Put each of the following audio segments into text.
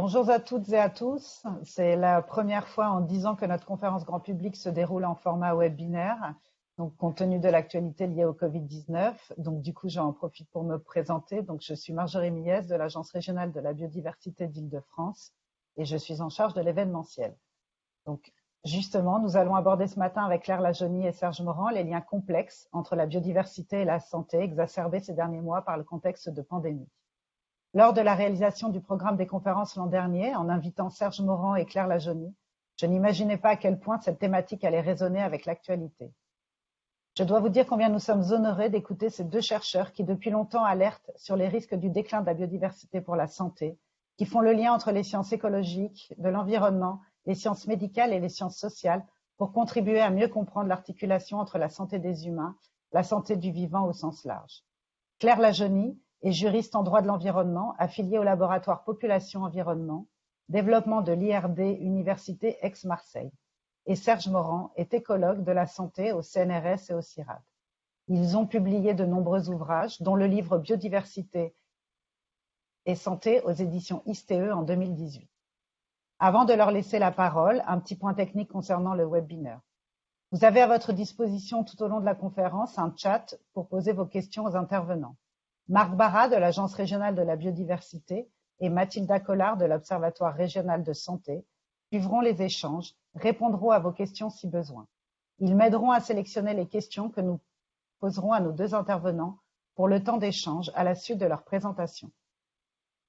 Bonjour à toutes et à tous. C'est la première fois en dix ans que notre conférence grand public se déroule en format webinaire, donc compte tenu de l'actualité liée au Covid-19. Donc du coup, j'en profite pour me présenter. Donc je suis Marjorie Mies de l'Agence régionale de la biodiversité d'Île-de-France et je suis en charge de l'événementiel. Donc justement, nous allons aborder ce matin avec Claire Lajonie et Serge Morand les liens complexes entre la biodiversité et la santé exacerbés ces derniers mois par le contexte de pandémie. Lors de la réalisation du programme des conférences l'an dernier, en invitant Serge Morand et Claire Lajonie, je n'imaginais pas à quel point cette thématique allait résonner avec l'actualité. Je dois vous dire combien nous sommes honorés d'écouter ces deux chercheurs qui depuis longtemps alertent sur les risques du déclin de la biodiversité pour la santé, qui font le lien entre les sciences écologiques, de l'environnement, les sciences médicales et les sciences sociales pour contribuer à mieux comprendre l'articulation entre la santé des humains, la santé du vivant au sens large. Claire Lajonie, et juriste en droit de l'environnement, affilié au laboratoire Population Environnement, développement de l'IRD Université Aix-Marseille. Et Serge Morand est écologue de la santé au CNRS et au CIRAD. Ils ont publié de nombreux ouvrages, dont le livre Biodiversité et santé aux éditions ISTE en 2018. Avant de leur laisser la parole, un petit point technique concernant le webinaire. Vous avez à votre disposition tout au long de la conférence un chat pour poser vos questions aux intervenants. Marc Barra de l'Agence régionale de la biodiversité et Mathilda Collard de l'Observatoire régional de santé suivront les échanges, répondront à vos questions si besoin. Ils m'aideront à sélectionner les questions que nous poserons à nos deux intervenants pour le temps d'échange à la suite de leur présentation.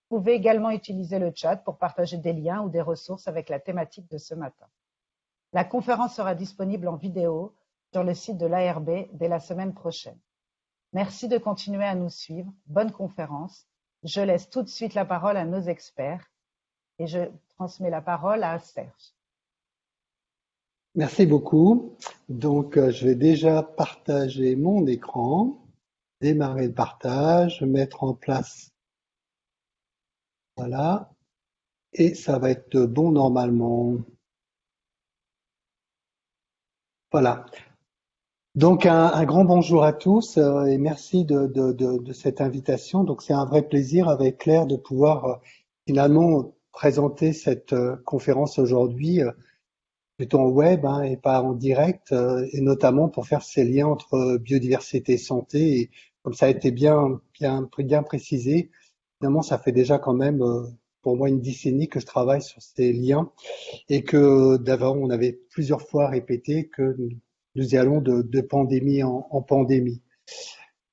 Vous pouvez également utiliser le chat pour partager des liens ou des ressources avec la thématique de ce matin. La conférence sera disponible en vidéo sur le site de l'ARB dès la semaine prochaine. Merci de continuer à nous suivre. Bonne conférence. Je laisse tout de suite la parole à nos experts et je transmets la parole à Serge. Merci beaucoup. Donc, euh, je vais déjà partager mon écran, démarrer le partage, mettre en place. Voilà. Et ça va être bon normalement. Voilà. Donc un, grand bonjour à tous euh, et merci de, cette invitation. Donc c'est un vrai plaisir avec Claire de pouvoir euh, finalement présenter cette euh, conférence aujourd'hui plutôt en web hein, et pas en direct et notamment pour faire ces liens entre biodiversité et santé. Et comme ça a été bien bien bien précisé, finalement ça fait déjà quand même pour moi une décennie que je travaille sur ces liens et que d'avant on avait plusieurs fois répété que nous y allons de, pandémie en, pandémie.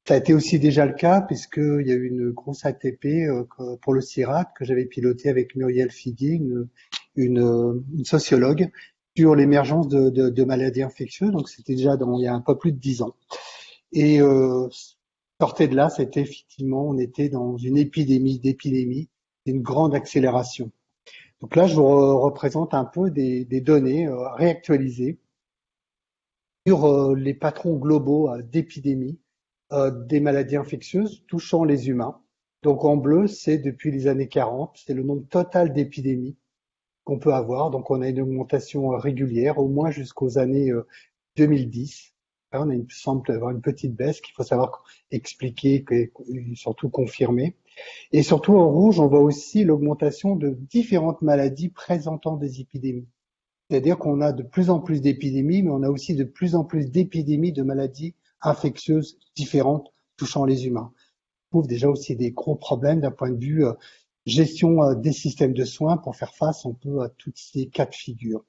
Ça a été aussi déjà le cas puisqu'il y a eu une grosse ATP euh, pour le CIRAC que j'avais piloté avec Muriel Figuier, une, sociologue, sur l'émergence de, maladies infectieuses. Donc c'était déjà dans, il y a un peu plus de dix ans. Et euh, sortait de là, c'était effectivement, on était dans une épidémie d'épidémie, une grande accélération. Donc là, je vous représente un peu des, données euh, réactualisées sur euh, les patrons globaux euh, d'épidémie euh, des maladies infectieuses touchant les humains. Donc en bleu, c'est depuis les années 40, c'est le nombre total d'épidémies qu'on peut avoir. Donc on a une augmentation régulière, au moins jusqu'aux années 2010. on a une, semble avoir une petite baisse qu'il faut savoir expliquer et surtout confirmer. Et surtout en rouge, on voit aussi l'augmentation de différentes maladies présentant des épidémies. C'est-à-dire qu'on a de plus en plus d'épidémies, mais on a aussi de plus en plus d'épidémies de maladies infectieuses différentes touchant les humains. On trouve déjà aussi des gros problèmes d'un point de vue euh, gestion euh, des systèmes de soins pour faire face un peu à toutes ces cas de figure.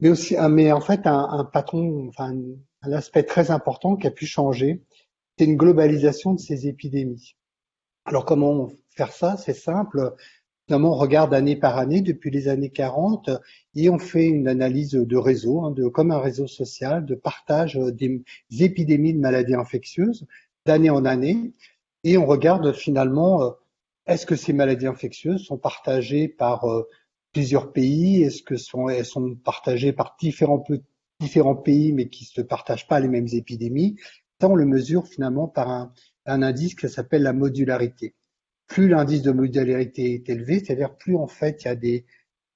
Mais aussi, mais en fait, un, patron, enfin, un aspect très important qui a pu changer, c'est une globalisation de ces épidémies. Alors comment faire ça? C'est simple. Finalement, on regarde année par année depuis les années 40 et on fait une analyse de réseau, hein, comme un réseau social, de partage des épidémies de maladies infectieuses d'année en année et on regarde finalement euh, est-ce que ces maladies infectieuses sont partagées par euh, plusieurs pays, est-ce que sont, sont partagées par différents, pays mais qui ne se partagent pas les mêmes épidémies. Ça, on le mesure finalement par un indice qui s'appelle la modularité plus l'indice de modularité est élevé, c'est-à-dire plus en fait il y a des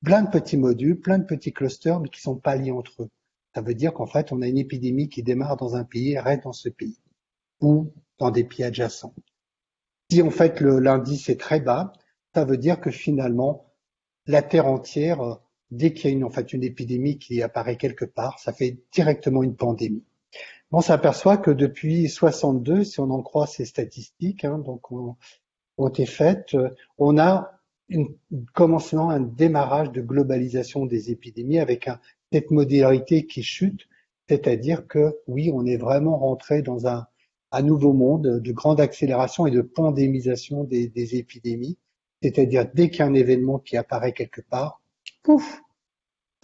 plein de petits modules, plein de petits clusters, mais qui sont pas liés entre eux. Ça veut dire qu'en fait, on a une épidémie qui démarre dans un pays et reste dans ce pays, ou dans des pays adjacents. Si en fait l'indice est très bas, ça veut dire que finalement, la Terre entière, dès qu'il y a une, en fait, une épidémie qui apparaît quelque part, ça fait directement une pandémie. On s'aperçoit que depuis 62, si on en croit ces statistiques, hein, donc ont, ont été faites, on a une, commencement, un démarrage de globalisation des épidémies avec cette modalité qui chute, c'est-à-dire que oui, on est vraiment rentré dans un, nouveau monde de grande accélération et de pandémisation des, épidémies, c'est-à-dire dès qu'il y a événement qui apparaît quelque part, pouf,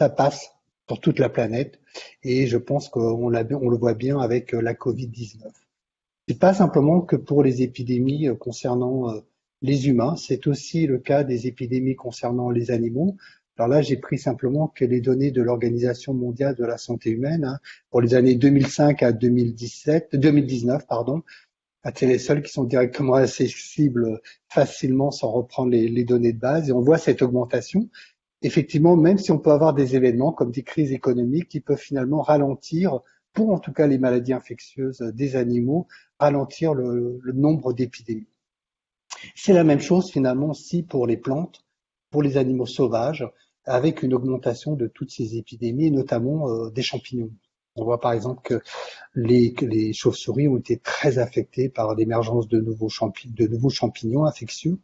ça passe sur toute la planète. Et je pense qu'on on le voit bien avec la Covid-19. C'est pas simplement que pour les épidémies concernant euh, les humains, c'est aussi le cas des épidémies concernant les animaux. Alors là, j'ai pris simplement que les données de l'Organisation mondiale de la santé humaine hein, pour les années 2005 à 2017, 2019, pardon. Ah, c'est les seuls qui sont directement accessibles facilement sans reprendre les, les, données de base. Et on voit cette augmentation. Effectivement, même si on peut avoir des événements comme des crises économiques qui peuvent finalement ralentir, pour en tout cas les maladies infectieuses des animaux, ralentir le, nombre d'épidémies. C'est la même chose finalement aussi pour les plantes, pour les animaux sauvages, avec une augmentation de toutes ces épidémies, notamment euh, des champignons. On voit par exemple que les, chauves-souris ont été très affectées par l'émergence de, nouveaux de nouveaux champignons infectieux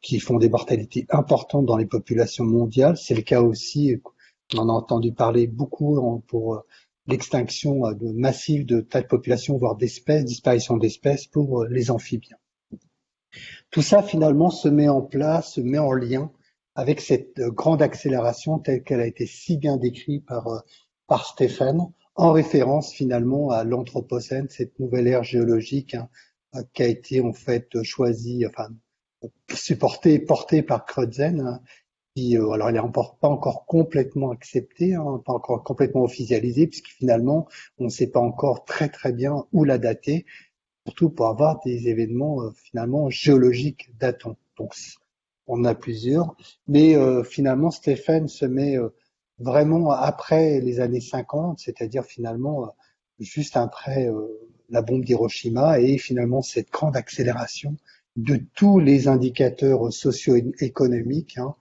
qui font des mortalités importantes dans les populations mondiales. C'est le cas aussi, on en a entendu parler beaucoup pour euh, l'extinction euh, massive de tas de populations, voire d'espèces, disparition d'espèces pour les amphibiens. Tout ça finalement se met en place, se met en lien avec cette euh, grande accélération telle qu'elle a été si bien décrite par, euh, par Stéphane, en référence finalement à l'Anthropocène, cette nouvelle ère géologique hein, euh, qui a été en fait choisie, enfin supportée, portée par Crutzen, hein, qui, alors elle n'est pas encore complètement acceptée, hein, pas encore complètement officialisée, puisque finalement on ne sait pas encore très très bien où la dater, surtout pour avoir des événements euh, finalement géologiques datants. Donc on a plusieurs, mais euh, finalement Stéphane se met euh, vraiment après les années 50, c'est-à-dire finalement juste après la bombe d'Hiroshima et finalement cette grande accélération de tous les indicateurs socio-économiques hein, euh,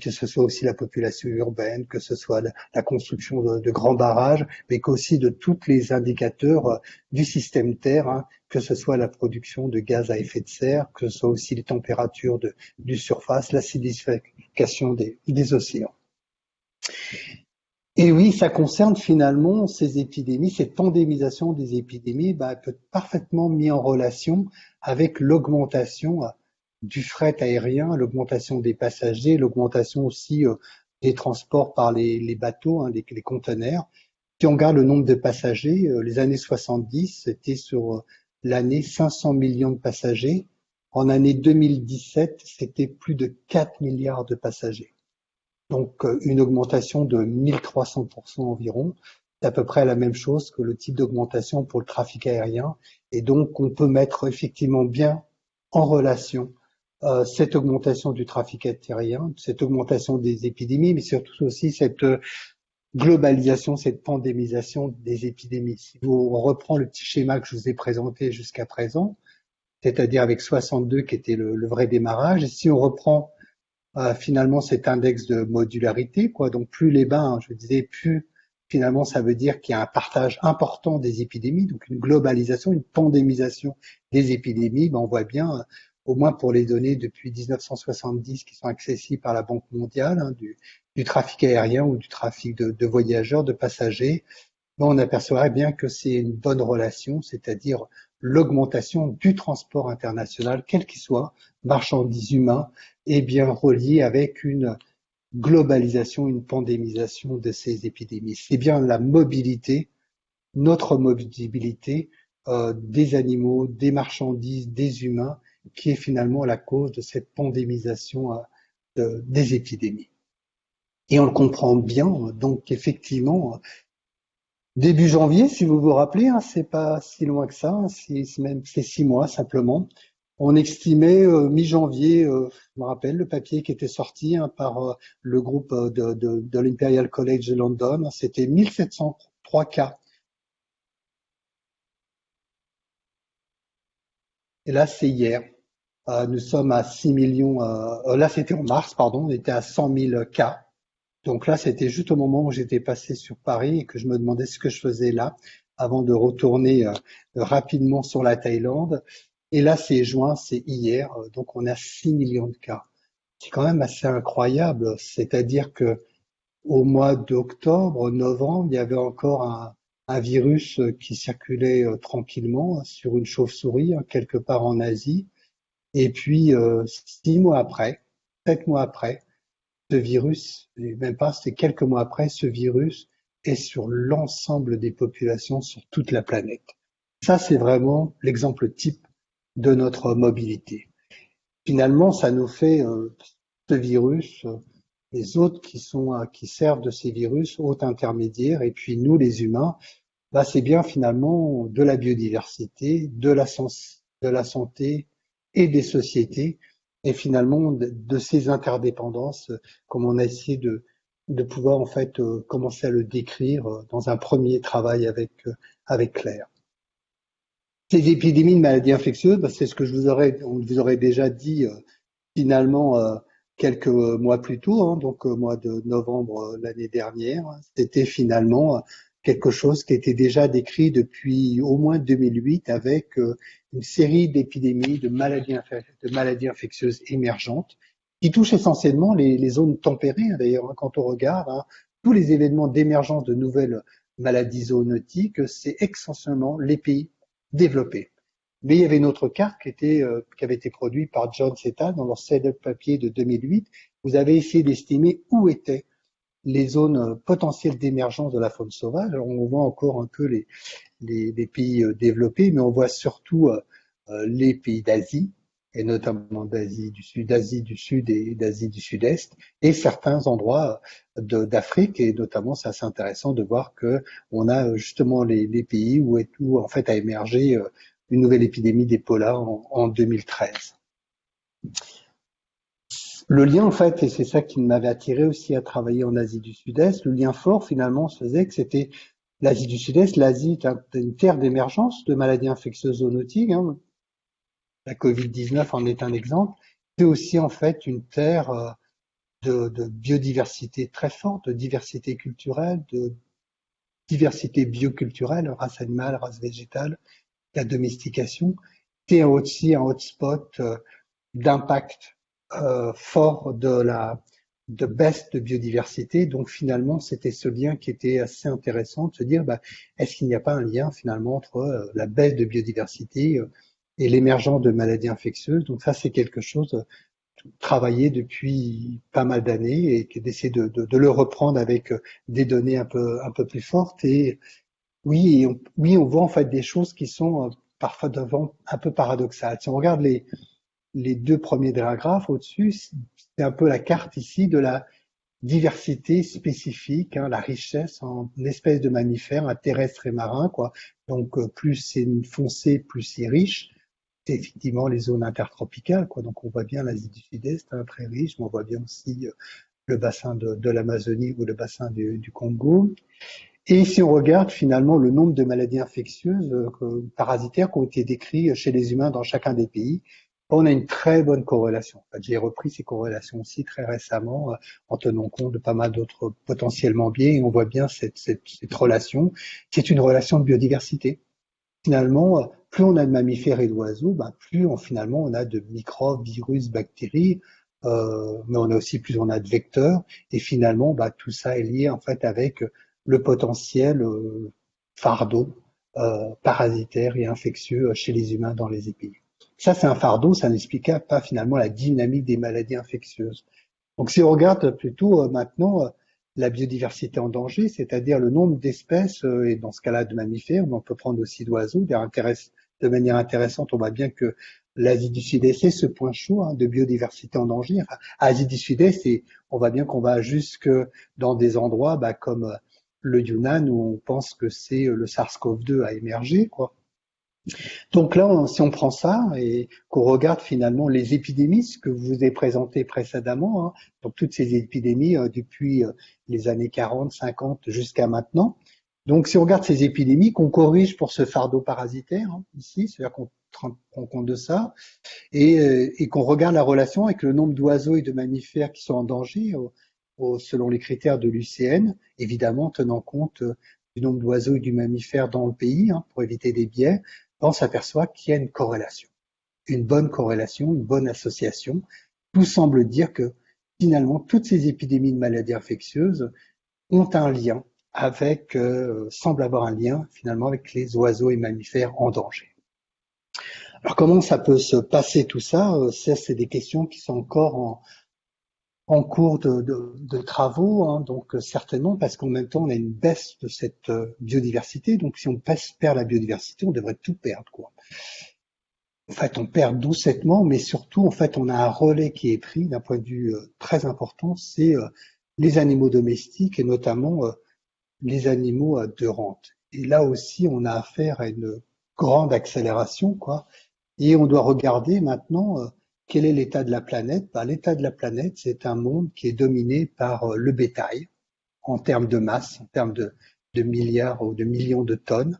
que ce soit aussi la population urbaine, que ce soit la, construction de, grands barrages, mais qu'aussi de tous les indicateurs euh, du système Terre, hein, que ce soit la production de gaz à effet de serre, que ce soit aussi les températures de, du surface, l'acidification des, des océans. Et oui, ça concerne finalement ces épidémies, cette pandémisation des épidémies bah, peut être parfaitement mis en relation avec l'augmentation du fret aérien, l'augmentation des passagers, l'augmentation aussi euh, des transports par les, bateaux, hein, les, conteneurs. Si on regarde le nombre de passagers, euh, les années 70, c'était sur euh, l'année 500 millions de passagers. En année 2017, c'était plus de 4 milliards de passagers. Donc une augmentation de 1300% environ. C'est à peu près la même chose que le type d'augmentation pour le trafic aérien. Et donc on peut mettre effectivement bien en relation cette augmentation du trafic aérien, cette augmentation des épidémies, mais surtout aussi cette euh, globalisation, cette pandémisation des épidémies. Si vous reprend le petit schéma que je vous ai présenté jusqu'à présent, c'est-à-dire avec 62 qui était le, vrai démarrage, et si on reprend euh, finalement cet index de modularité, quoi, donc plus les bains, je disais, plus finalement ça veut dire qu'il y a un partage important des épidémies, donc une globalisation, une pandémisation des épidémies, ben on voit bien au moins pour les données depuis 1970 qui sont accessibles par la Banque mondiale, hein, du, trafic aérien ou du trafic de, voyageurs, de passagers, on aperçoit bien que c'est une bonne relation, c'est-à-dire l'augmentation du transport international, quel qu'il soit, marchandises humains, est bien relié avec une globalisation, une pandémisation de ces épidémies. C'est bien la mobilité, notre mobilité euh, des animaux, des marchandises, des humains qui est finalement la cause de cette pandémisation euh, des épidémies. Et on le comprend bien, donc effectivement, début janvier, si vous vous rappelez, hein, c'est pas si loin que ça, hein, c'est même c'est six mois simplement. On estimait euh, mi-janvier, euh, je me rappelle le papier qui était sorti hein, par le groupe de, de, de l'Imperial College de London, c'était 1703 cas. Et là, c'est hier. Nous sommes à 6 millions. là, c'était en mars, pardon. On était à 100 000 cas. Donc là, c'était juste au moment où j'étais passé sur Paris et que je me demandais ce que je faisais là avant de retourner rapidement sur la Thaïlande. Et là, c'est juin, c'est hier, donc on a 6 millions de cas. C'est quand même assez incroyable. C'est-à-dire que au mois d'octobre, novembre, il y avait encore un, virus qui circulait euh, tranquillement sur une chauve-souris hein, quelque part en Asie. Et puis, euh, six mois après, sept mois après, ce virus, même pas, c'est quelques mois après, ce virus est sur l'ensemble des populations sur toute la planète. Ça, c'est vraiment l'exemple type de notre mobilité. Finalement, ça nous fait euh, ce virus, euh, les autres qui sont qui servent de ces virus, autres intermédiaires, et puis nous, les humains, bah, c'est bien finalement de la biodiversité, de la santé et des sociétés, et finalement de, ces interdépendances, comme on a essayé de, pouvoir en fait commencer à le décrire dans un premier travail avec avec Claire. Ces épidémies de maladies infectieuses, bah, c'est ce que je vous aurais, on vous aurait déjà dit euh, finalement euh, quelques mois plus tôt, hein, donc au mois de novembre l'année dernière. C'était finalement quelque chose qui était déjà décrit depuis au moins 2008 avec une série d'épidémies de maladies, infectieuses émergentes qui touchent essentiellement les, zones tempérées. Hein, d'ailleurs, hein, quand on regarde tous les événements d'émergence de nouvelles maladies zoonotiques, c'est essentiellement les pays développé. Mais il y avait une autre carte qui, euh, avait été produite par John Seta dans leur setup papier de 2008. Vous avez essayé d'estimer où étaient les zones euh, potentielles d'émergence de la faune sauvage. On voit encore un peu les, pays euh, développés, mais on voit surtout les pays d'Asie, et notamment d'Asie du Sud, d'Asie du Sud et d'Asie du Sud-Est, et certains endroits d'Afrique, et notamment c'est assez intéressant de voir que on a justement les, pays où, est, en fait a émergé euh, une nouvelle épidémie d'Ebola en, en 2013. Le lien, en fait, et c'est ça qui m'avait attiré aussi à travailler en Asie du Sud-Est, le lien fort finalement se faisait que c'était l'Asie du Sud-Est, l'Asie est une terre d'émergence de maladies infectieuses zoonotiques, hein, la Covid-19 en est un exemple, c'est aussi en fait une terre euh, de, biodiversité très forte, de diversité culturelle, de diversité bioculturelle, race animale, race végétale, la domestication. C'est aussi un hotspot euh, d'impact fort de la de baisse de biodiversité. Donc finalement, c'était ce lien qui était assez intéressant de se dire, bah, est-ce qu'il n'y a pas un lien finalement entre la baisse de biodiversité et l'émergence de maladies infectieuses? Donc ça, c'est quelque chose euh, travaillé depuis pas mal d'années et d'essayer de, de, de, le reprendre avec euh, des données un peu un peu plus fortes. Et oui, on, oui, on voit en fait des choses qui sont euh, parfois devant un peu paradoxales. Si on regarde les les deux premiers diagrammes au-dessus, c'est un peu la carte ici de la diversité spécifique, hein, la richesse en espèces de mammifères, terrestres et marins. Donc plus c'est foncé, plus c'est riche effectivement les zones intertropicales. Donc on voit bien l'Asie du Sud-Est, hein, très riche, mais on voit bien aussi euh, le bassin de, l'Amazonie ou le bassin du, Congo. Et si on regarde finalement le nombre de maladies infectieuses euh, parasitaires qui ont été décrites chez les humains dans chacun des pays, on a une très bonne corrélation. J'ai repris ces corrélations aussi très récemment euh, en tenant compte de pas mal d'autres potentiellement biais et on voit bien cette, relation qui est une relation de biodiversité. Finalement, plus on a de mammifères et d'oiseaux, ben, plus on, finalement on a de microbes, virus, bactéries, euh, mais on a aussi plus on a de vecteurs, et finalement ben, tout ça est lié en fait avec le potentiel euh, fardeau euh, parasitaire et infectieux chez les humains dans les épidémies. Ça c'est un fardeau, ça n'explique pas finalement la dynamique des maladies infectieuses. Donc si on regarde plutôt maintenant la biodiversité en danger, c'est-à-dire le nombre d'espèces, et dans ce cas-là de mammifères, mais on peut prendre aussi d'oiseaux, de manière intéressante, on voit bien que l'Asie du Sud-Est est ce point chaud hein, de biodiversité en danger. Asie du Sud-Est, et on voit bien qu'on va jusque dans des endroits bah, comme le Yunnan où on pense que c'est le SARS-CoV-2 a émergé, quoi. Donc là, si on prend ça et qu'on regarde finalement les épidémies, ce que vous ai présenté précédemment, hein, donc toutes ces épidémies euh, depuis euh, les années 40, 50 jusqu'à maintenant, Donc, si on regarde ces épidémies, qu'on corrige pour ce fardeau parasitaire hein, ici, c'est-à-dire qu'on prend compte de ça, et, euh, et qu'on regarde la relation avec le nombre d'oiseaux et de mammifères qui sont en danger selon les critères de l'UCN, évidemment tenant compte du nombre d'oiseaux et du mammifère dans le pays hein, pour éviter des biais, on s'aperçoit qu'il y a une corrélation, une bonne corrélation, une bonne association. Tout semble dire que finalement toutes ces épidémies de maladies infectieuses ont un lien avec, euh, semblent avoir un lien finalement avec les oiseaux et mammifères en danger. Alors comment ça peut se passer tout ça? Euh, Ça, c'est des questions qui sont encore en, en cours de, de, de travaux, hein, donc euh, certainement parce qu'en même temps on a une baisse de cette euh, biodiversité. Donc si on perd la biodiversité, on devrait tout perdre, quoi. En fait, on perd doucettement, mais surtout, en fait, on a un relais qui est pris d'un point de vue euh, très important, c'est les animaux domestiques et notamment les animaux de rente. Et là aussi, on a affaire à une grande accélération, quoi. Et on doit regarder maintenant quel est l'état de la planète? Bah, L'état de la planète, c'est un monde qui est dominé par euh, le bétail en termes de masse, en termes de, milliards ou de millions de tonnes.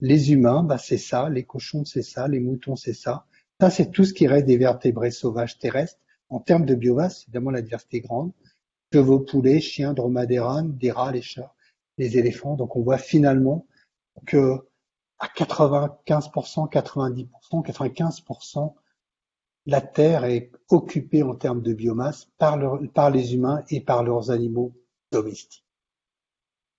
Les humains, bah, c'est ça, les cochons, c'est ça, les moutons, c'est ça. Ça, c'est tout ce qui reste des vertébrés sauvages terrestres. En termes de biomasse, évidemment, la diversité est grande. Chevaux, poulets, chiens, dromadaires, des rats, les chats, les éléphants. Donc, on voit finalement que à 95%, 90%, 95%, la Terre est occupée en termes de biomasse par, les humains et par leurs animaux domestiques.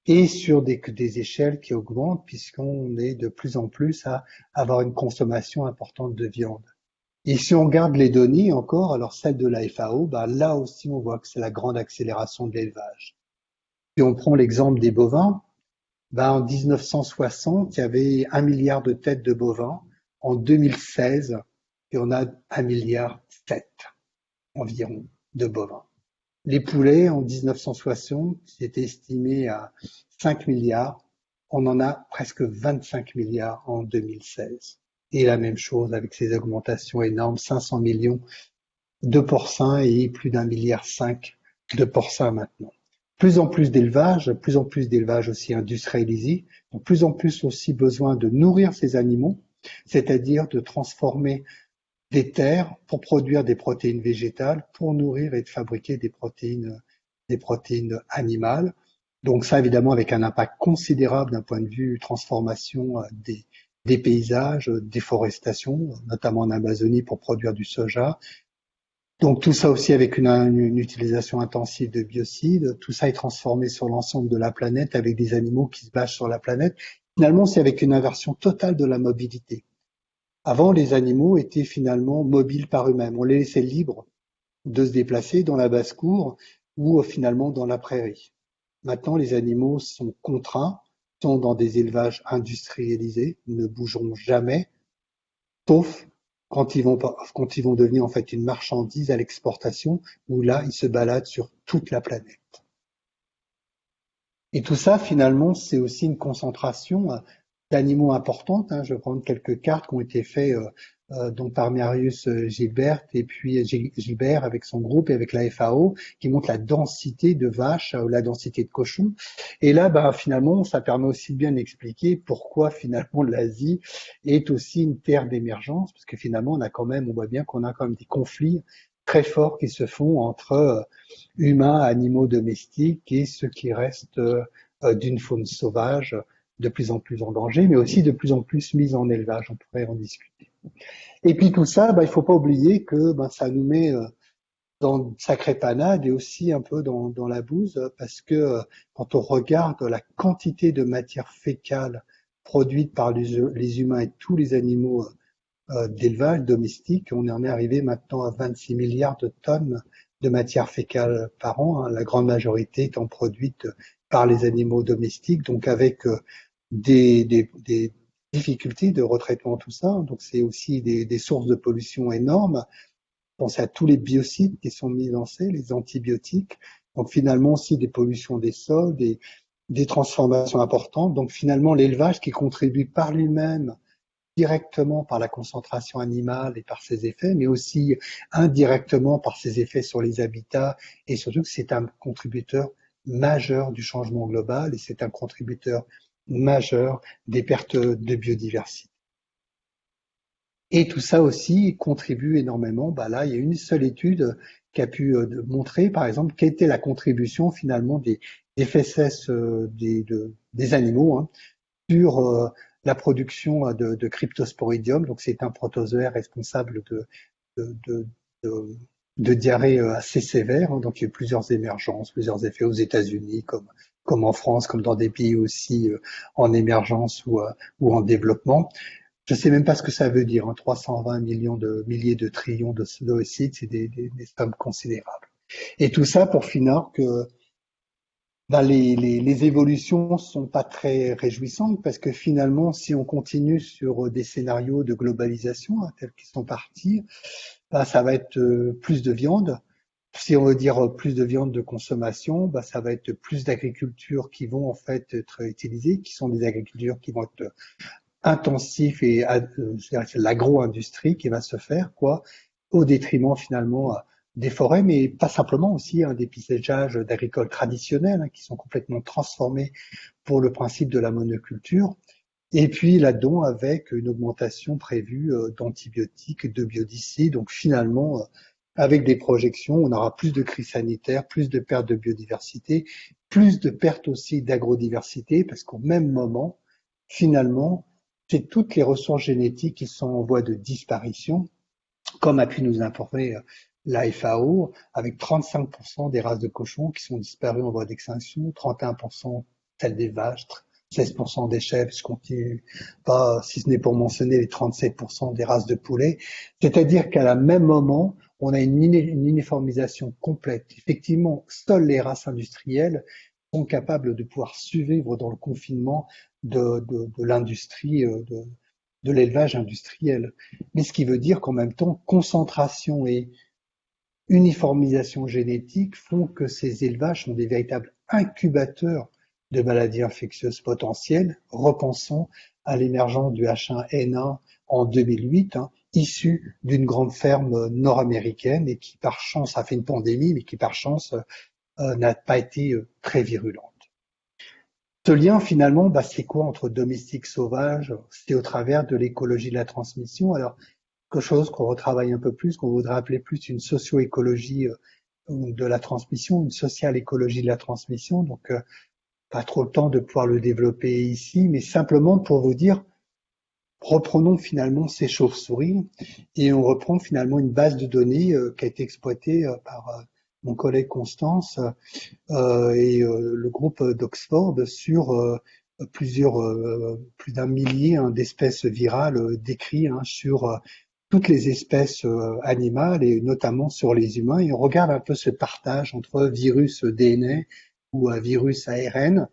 Et sur des, échelles qui augmentent puisqu'on est de plus en plus à avoir une consommation importante de viande. Et si on regarde les données encore, alors celle de la FAO, bah là aussi on voit que c'est la grande accélération de l'élevage. Si on prend l'exemple des bovins, bah en 1960, il y avait un milliard de têtes de bovins. En 2016, et on a un milliard sept environ de bovins. Les poulets, en 1960, c'était estimé à 5 milliards. On en a presque 25 milliards en 2016. Et la même chose avec ces augmentations énormes, 500 millions de porcins et plus d'un milliard cinq de porcins maintenant. Plus en plus d'élevage, plus en plus d'élevage aussi industrialisé, plus en plus aussi besoin de nourrir ces animaux, c'est-à-dire de transformer des terres pour produire des protéines végétales, pour nourrir et de fabriquer des protéines, des protéines animales. Donc ça, évidemment, avec un impact considérable d'un point de vue transformation euh, des, paysages, déforestation, notamment en Amazonie pour produire du soja. Donc tout ça aussi avec une, une, utilisation intensive de biocides. Tout ça est transformé sur l'ensemble de la planète avec des animaux qui se bâchent sur la planète. Finalement, c'est avec une inversion totale de la mobilité. Avant, les animaux étaient finalement mobiles par eux-mêmes. On les laissait libres de se déplacer dans la basse-cour ou euh, finalement dans la prairie. Maintenant, les animaux sont contraints, sont dans des élevages industrialisés, ne bougeront jamais, sauf quand ils vont, quand ils vont devenir en fait une marchandise à l'exportation, où là, ils se baladent sur toute la planète. Et tout ça, finalement, c'est aussi une concentration d'animaux importantes. Hein. Je vais prendre quelques cartes qui ont été faites euh, euh, donc par Marius euh, Gilbert et puis Gilbert avec son groupe et avec la FAO qui montrent la densité de vaches ou la densité de cochons. Et là, bah, finalement, ça permet aussi bien d'expliquer pourquoi finalement l'Asie est aussi une terre d'émergence, parce que finalement, on a quand même, on voit bien qu'on a quand même des conflits très forts qui se font entre humains, animaux domestiques et ceux qui restent d'une faune sauvage de plus en plus en danger, mais aussi de plus en plus mise en élevage. On pourrait en discuter. Et puis tout ça, bah, il faut pas oublier que bah, ça nous met euh, dans une sacrée panade et aussi un peu dans, la bouse, parce que euh, quand on regarde la quantité de matière fécale produite par les, humains et tous les animaux euh, d'élevage domestique, on en est arrivé maintenant à 26 milliards de tonnes de matière fécale par an, hein, la grande majorité étant produite par les animaux domestiques, donc avec des, difficultés de retraitement, tout ça. Donc c'est aussi des, des, sources de pollution énormes. Pensez à tous les biocides qui sont mis dans ces, les antibiotiques. Donc finalement aussi des pollutions des sols, des, des transformations importantes. Donc finalement l'élevage qui contribue par lui-même directement par la concentration animale et par ses effets, mais aussi indirectement par ses effets sur les habitats et surtout que c'est un contributeur majeur du changement global et c'est un contributeur majeure des pertes de biodiversité. Et tout ça aussi contribue énormément. Bah là, il y a une seule étude qui a pu euh, montrer, par exemple, quelle était la contribution finalement des, des fesses euh, des, animaux hein, sur euh, la production de, de cryptosporidium. Donc, c'est un protozoaire responsable de, de, de, de diarrhée assez sévère. Hein. Donc, il y a eu plusieurs émergences, plusieurs effets aux États-Unis, comme comme en France, comme dans des pays aussi en émergence ou, ou en développement. Je ne sais même pas ce que ça veut dire, hein, 320 millions de milliers de trillions de d'oocytes, c'est des, des, des, sommes considérables. Et tout ça pour finir que ben, les, les, les, évolutions sont pas très réjouissantes parce que finalement, si on continue sur des scénarios de globalisation hein, tels qu'ils sont partis, ben, ça va être euh, plus de viande. Si on veut dire plus de viande de consommation, ben, ça va être plus d'agriculture qui vont en fait être utilisées, qui sont des agricultures qui vont être intensif et euh, l'agro-industrie qui va se faire, quoi, au détriment finalement euh, des forêts, mais pas simplement aussi hein, des paysages d'agricoles traditionnels hein, qui sont complètement transformés pour le principe de la monoculture. Et puis là-dedans, avec une augmentation prévue euh, d'antibiotiques, de biodicides. Donc finalement, avec des projections, on aura plus de crises sanitaires, plus de pertes de biodiversité, plus de pertes aussi d'agro-diversité, parce qu'au même moment, finalement, c'est toutes les ressources génétiques qui sont en voie de disparition, comme a pu nous informer euh, la FAO, avec 35% des races de cochons qui sont disparues en voie d'extinction, 31% celles des vaches, 16% des chèvres, je continue pas, si ce n'est pour mentionner les 37% des races de poulets. C'est-à-dire qu'à la même moment, on a une, uniformisation complète. Effectivement, seules les races industrielles sont capables de pouvoir survivre dans le confinement de, l'industrie, euh, de, l'élevage industriel. Mais ce qui veut dire qu'en même temps, concentration et uniformisation génétique font que ces élevages sont des véritables incubateurs de maladies infectieuses potentielles. Repensons à l'émergence du H1N1 en 2008, hein, issu d'une grande ferme nord-américaine et qui par chance a fait une pandémie, mais qui par chance euh, n'a pas été euh, très virulente. Ce lien, finalement, bah, c'est quoi entre domestique sauvage C'est au travers de l'écologie de la transmission. Alors, quelque chose qu'on retravaille un peu plus, qu'on voudrait appeler plus une socio-écologie euh, de la transmission, une sociale écologie de la transmission. Donc, euh, pas trop le temps de pouvoir le développer ici, mais simplement pour vous dire, reprenons finalement ces chauves-souris et on reprend finalement une base de données euh, qui a été exploitée par mon collègue Constance euh, et euh, le groupe d'Oxford sur euh, plusieurs, plus d'un millier hein, d'espèces virales décrites hein, sur toutes les espèces animales et notamment sur les humains. Et on regarde un peu ce partage entre virus DNA ou virus ARN.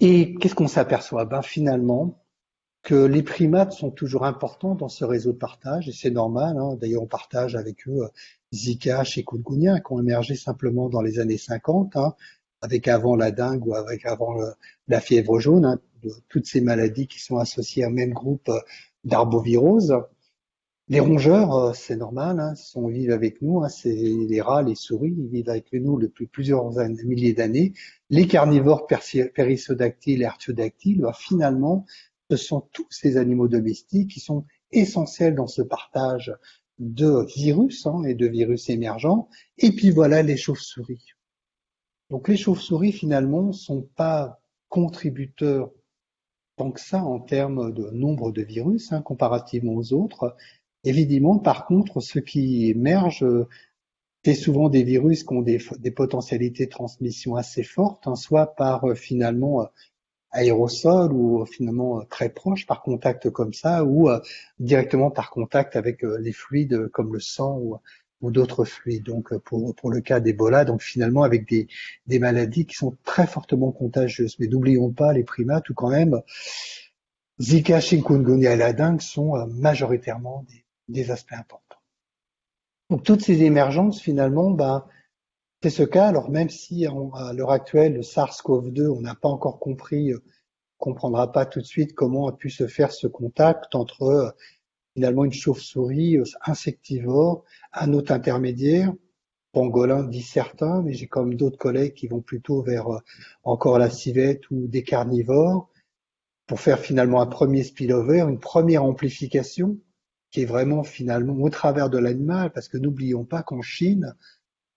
Et qu'est-ce qu'on s'aperçoit? Ben, Finalement, que les primates sont toujours importants dans ce réseau de partage, et c'est normal. Hein. D'ailleurs, on partage avec eux Zika, chikungunya, qui ont émergé simplement dans les années 50, hein, avec avant la dengue ou avec avant la fièvre jaune, hein, toutes ces maladies qui sont associées au même groupe euh, d'arbovirose. Les rongeurs, euh, c'est normal, hein, sont, vivent avec nous, c'est les rats, les souris, ils vivent avec nous depuis plusieurs milliers d'années. Les carnivores périssodactyles et artiodactyles, bah, finalement, ce sont tous ces animaux domestiques qui sont essentiels dans ce partage de virus hein, et de virus émergents. Et puis voilà les chauves-souris. Donc les chauves-souris finalement sont pas contributeurs tant que ça en termes de nombre de virus hein, comparativement aux autres. Évidemment, par contre, ce qui émerge, c'est souvent des virus qui ont des, potentialités de transmission assez fortes, hein, soit par euh, finalement aérosol ou euh, finalement euh, très proche par contact comme ça ou euh, directement par contact avec les fluides comme le sang ou, d'autres fluides. Donc pour, pour le cas d'Ebola, donc finalement avec des, maladies qui sont très fortement contagieuses. Mais n'oublions pas les primates ou quand même Zika, chikungunya et la dengue sont majoritairement des, des aspects importants. Donc toutes ces émergences finalement, bah, c'est ce cas, alors même si à l'heure actuelle, le SARS-CoV-2, on n'a pas encore compris, euh, on comprendra pas tout de suite comment a pu se faire ce contact entre euh, finalement une chauve-souris euh, insectivore, un hôte intermédiaire pangolin, dit certains, mais j'ai comme d'autres collègues qui vont plutôt vers euh, encore la civette ou des carnivores pour faire finalement un premier spillover, une première amplification qui est vraiment finalement au travers de l'animal, parce que n'oublions pas qu'en Chine,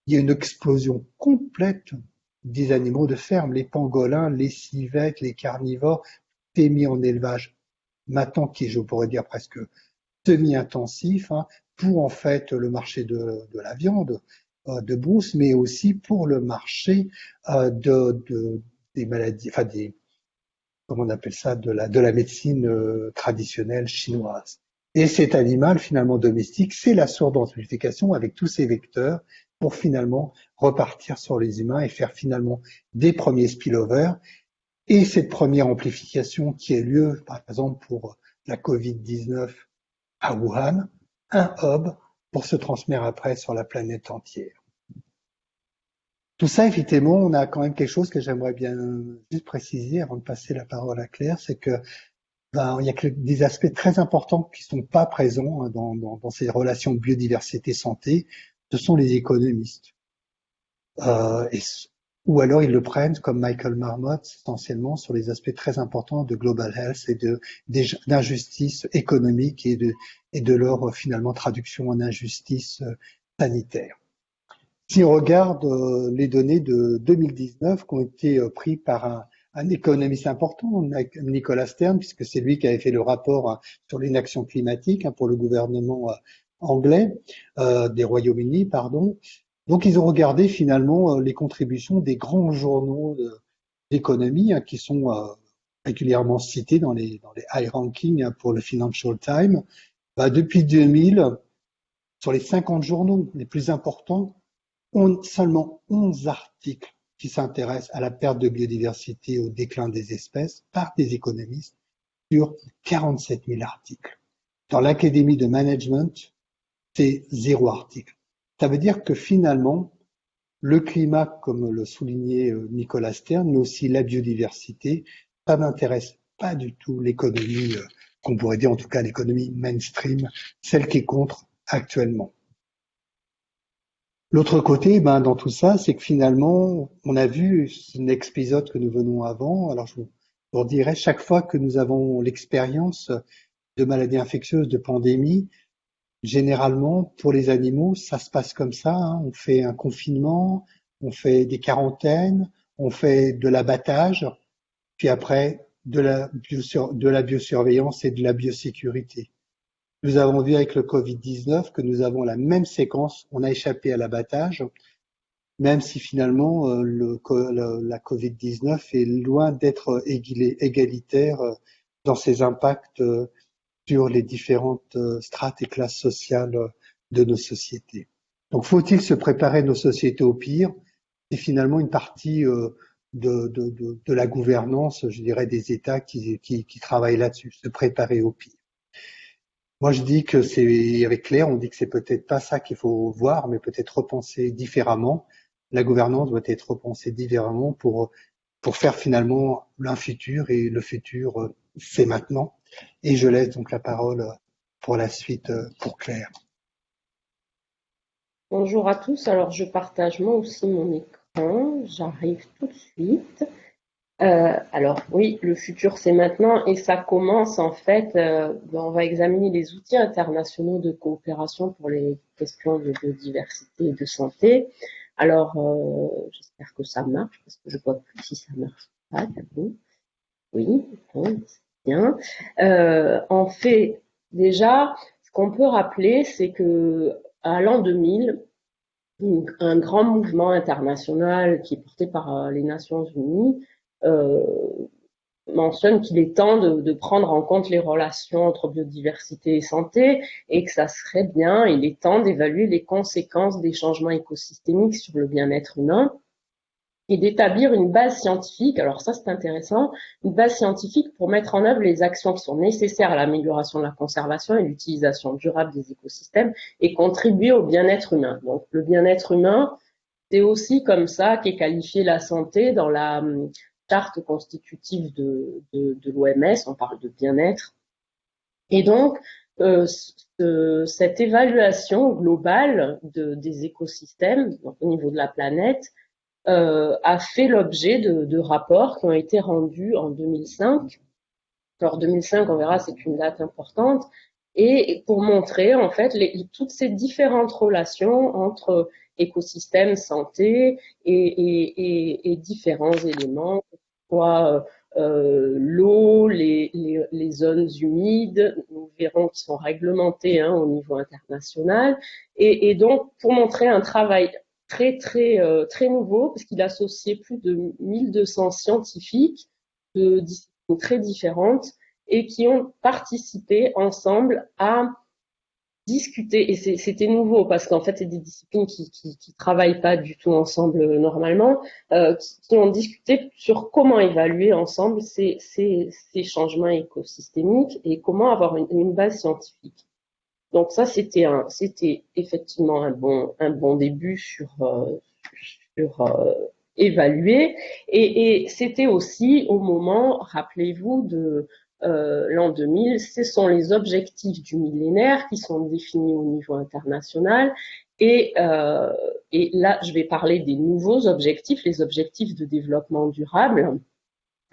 il y a une explosion complète des animaux de ferme, les pangolins, les civettes, les carnivores, mis en élevage maintenant qui est, je pourrais dire, presque semi-intensif, hein, pour en fait le marché de, la viande euh, de brousse, mais aussi pour le marché euh, de, de, des maladies, enfin des, comment on appelle ça, de la, de la médecine euh, traditionnelle chinoise. Et cet animal finalement domestique, c'est la source d'amplification avec tous ces vecteurs pour finalement repartir sur les humains et faire finalement des premiers spillovers. Et cette première amplification qui a lieu, par exemple, pour la Covid-19 à Wuhan, un hub pour se transmettre après sur la planète entière. Tout ça, effectivement, on a quand même quelque chose que j'aimerais bien juste préciser avant de passer la parole à Claire, c'est que ben, il y a des aspects très importants qui sont pas présents hein, dans ces relations biodiversité-santé. Ce sont les économistes. Euh, ou alors ils le prennent comme Michael Marmot essentiellement sur les aspects très importants de global health et d'injustice économique et de et de leur finalement traduction en injustice euh, sanitaire. Si on regarde euh, les données de 2019 qui ont été euh, prises par un, un économiste important, Nicolas Stern, puisque c'est lui qui avait fait le rapport hein, sur l'inaction climatique hein, pour le gouvernement anglais des Royaumes-Unis, pardon. Donc ils ont regardé finalement les contributions des grands journaux d'économie hein, qui sont régulièrement cités dans les, dans les high rankings pour le Financial Times. Bah, depuis 2000, sur les 50 journaux les plus importants, on seulement 11 articles qui s'intéressent à la perte de biodiversité, au déclin des espèces par des économistes sur 47 000 articles. Dans l'Académie de Management, c'est zéro article. Ça veut dire que finalement, le climat, comme le soulignait euh, Nicolas Stern, mais aussi la biodiversité, ça n'intéresse pas du tout l'économie euh, qu'on pourrait dire en tout cas l'économie mainstream, celle qui est contre actuellement. L'autre côté, ben, dans tout ça, c'est que finalement, on a vu un épisode que nous venons avant. Alors, je vous dirais, chaque fois que nous avons l'expérience de maladies infectieuses, de pandémies, généralement, pour les animaux, ça se passe comme ça. Hein. On fait un confinement, on fait des quarantaines, on fait de l'abattage, puis après, de la, biosurveillance et de la biosécurité. Nous avons vu avec le Covid-19 que nous avons la même séquence, on a échappé à l'abattage, même si finalement euh, la Covid-19 est loin d'être égalitaire euh, dans ses impacts euh, sur les différentes strates et classes sociales de nos sociétés. Donc faut-il se préparer nos sociétés au pire? C'est finalement une partie de, de, la gouvernance, je dirais, des États qui, qui, qui travaillent là-dessus, se préparer au pire. Moi, je dis que c'est avec Claire, on dit que c'est peut-être pas ça qu'il faut voir, mais peut-être repenser différemment. La gouvernance doit être repensée différemment pour pour faire finalement un futur et le futur, c'est maintenant. Et je laisse donc la parole pour la suite pour Claire. Bonjour à tous. Alors, je partage moi aussi mon écran. J'arrive tout de suite. Euh, alors oui, le futur c'est maintenant et ça commence en fait, euh, ben, on va examiner les outils internationaux de coopération pour les questions de biodiversité et de santé. Alors euh, j'espère que ça marche parce que je vois plus si ça marche pas Oui, bon, c'est bien. en fait, déjà, ce qu'on peut rappeler, c'est que à l'an 2000, un grand mouvement international qui est porté par euh, les Nations Unies euh, mentionne qu'il est temps de, prendre en compte les relations entre biodiversité et santé et que ça serait bien, il est temps d'évaluer les conséquences des changements écosystémiques sur le bien-être humain et d'établir une base scientifique, alors ça c'est intéressant, une base scientifique pour mettre en œuvre les actions qui sont nécessaires à l'amélioration de la conservation et l'utilisation durable des écosystèmes et contribuer au bien-être humain. Donc le bien-être humain, c'est aussi comme ça qu'est qualifiée la santé dans la charte constitutive de, l'OMS, on parle de bien-être. Et donc, cette évaluation globale de, des écosystèmes au niveau de la planète a fait l'objet de, rapports qui ont été rendus en 2005. Alors 2005, on verra, c'est une date importante, et pour montrer en fait toutes ces différentes relations entre écosystèmes, santé et, différents éléments, soit euh, l'eau, les, zones humides, nous verrons qui sont réglementées hein, au niveau international, et, donc pour montrer un travail très très euh, très nouveau, parce qu'il associait plus de 1200 scientifiques de disciplines très différentes et qui ont participé ensemble à discuter, et c'était nouveau parce qu'en fait c'est des disciplines qui, qui, qui, travaillent pas du tout ensemble euh, normalement, euh, qui, ont discuté sur comment évaluer ensemble ces, changements écosystémiques et comment avoir une, base scientifique. Donc ça c'était un, c'était effectivement un bon, un bon début sur, euh, sur évaluer, et c'était aussi au moment, rappelez-vous, de euh, l'an 2000, ce sont les objectifs du millénaire qui sont définis au niveau international. Et, euh, et là, je vais parler des nouveaux objectifs, les objectifs de développement durable,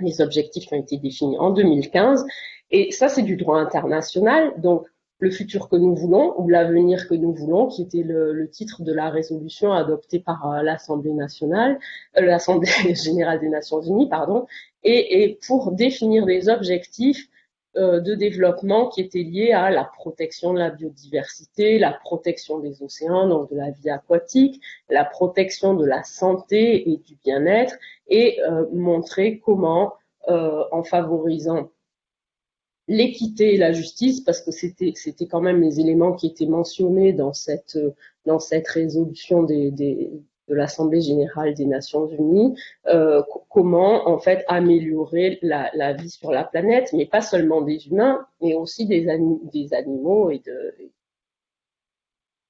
les objectifs qui ont été définis en 2015. Et ça, c'est du droit international. Donc, le futur que nous voulons ou l'avenir que nous voulons, qui était le, le, titre de la résolution adoptée par euh, l'Assemblée nationale, euh, l'Assemblée générale des Nations Unies, pardon, et, et pour définir des objectifs euh, de développement qui étaient liés à la protection de la biodiversité, la protection des océans, donc de la vie aquatique, la protection de la santé et du bien-être, et euh, montrer comment, en favorisant l'équité et la justice, parce que c'était c'était quand même les éléments qui étaient mentionnés dans cette dans cette résolution des, des de l'Assemblée générale des Nations Unies, euh, comment en fait améliorer la, vie sur la planète, mais pas seulement des humains, mais aussi des, des animaux et de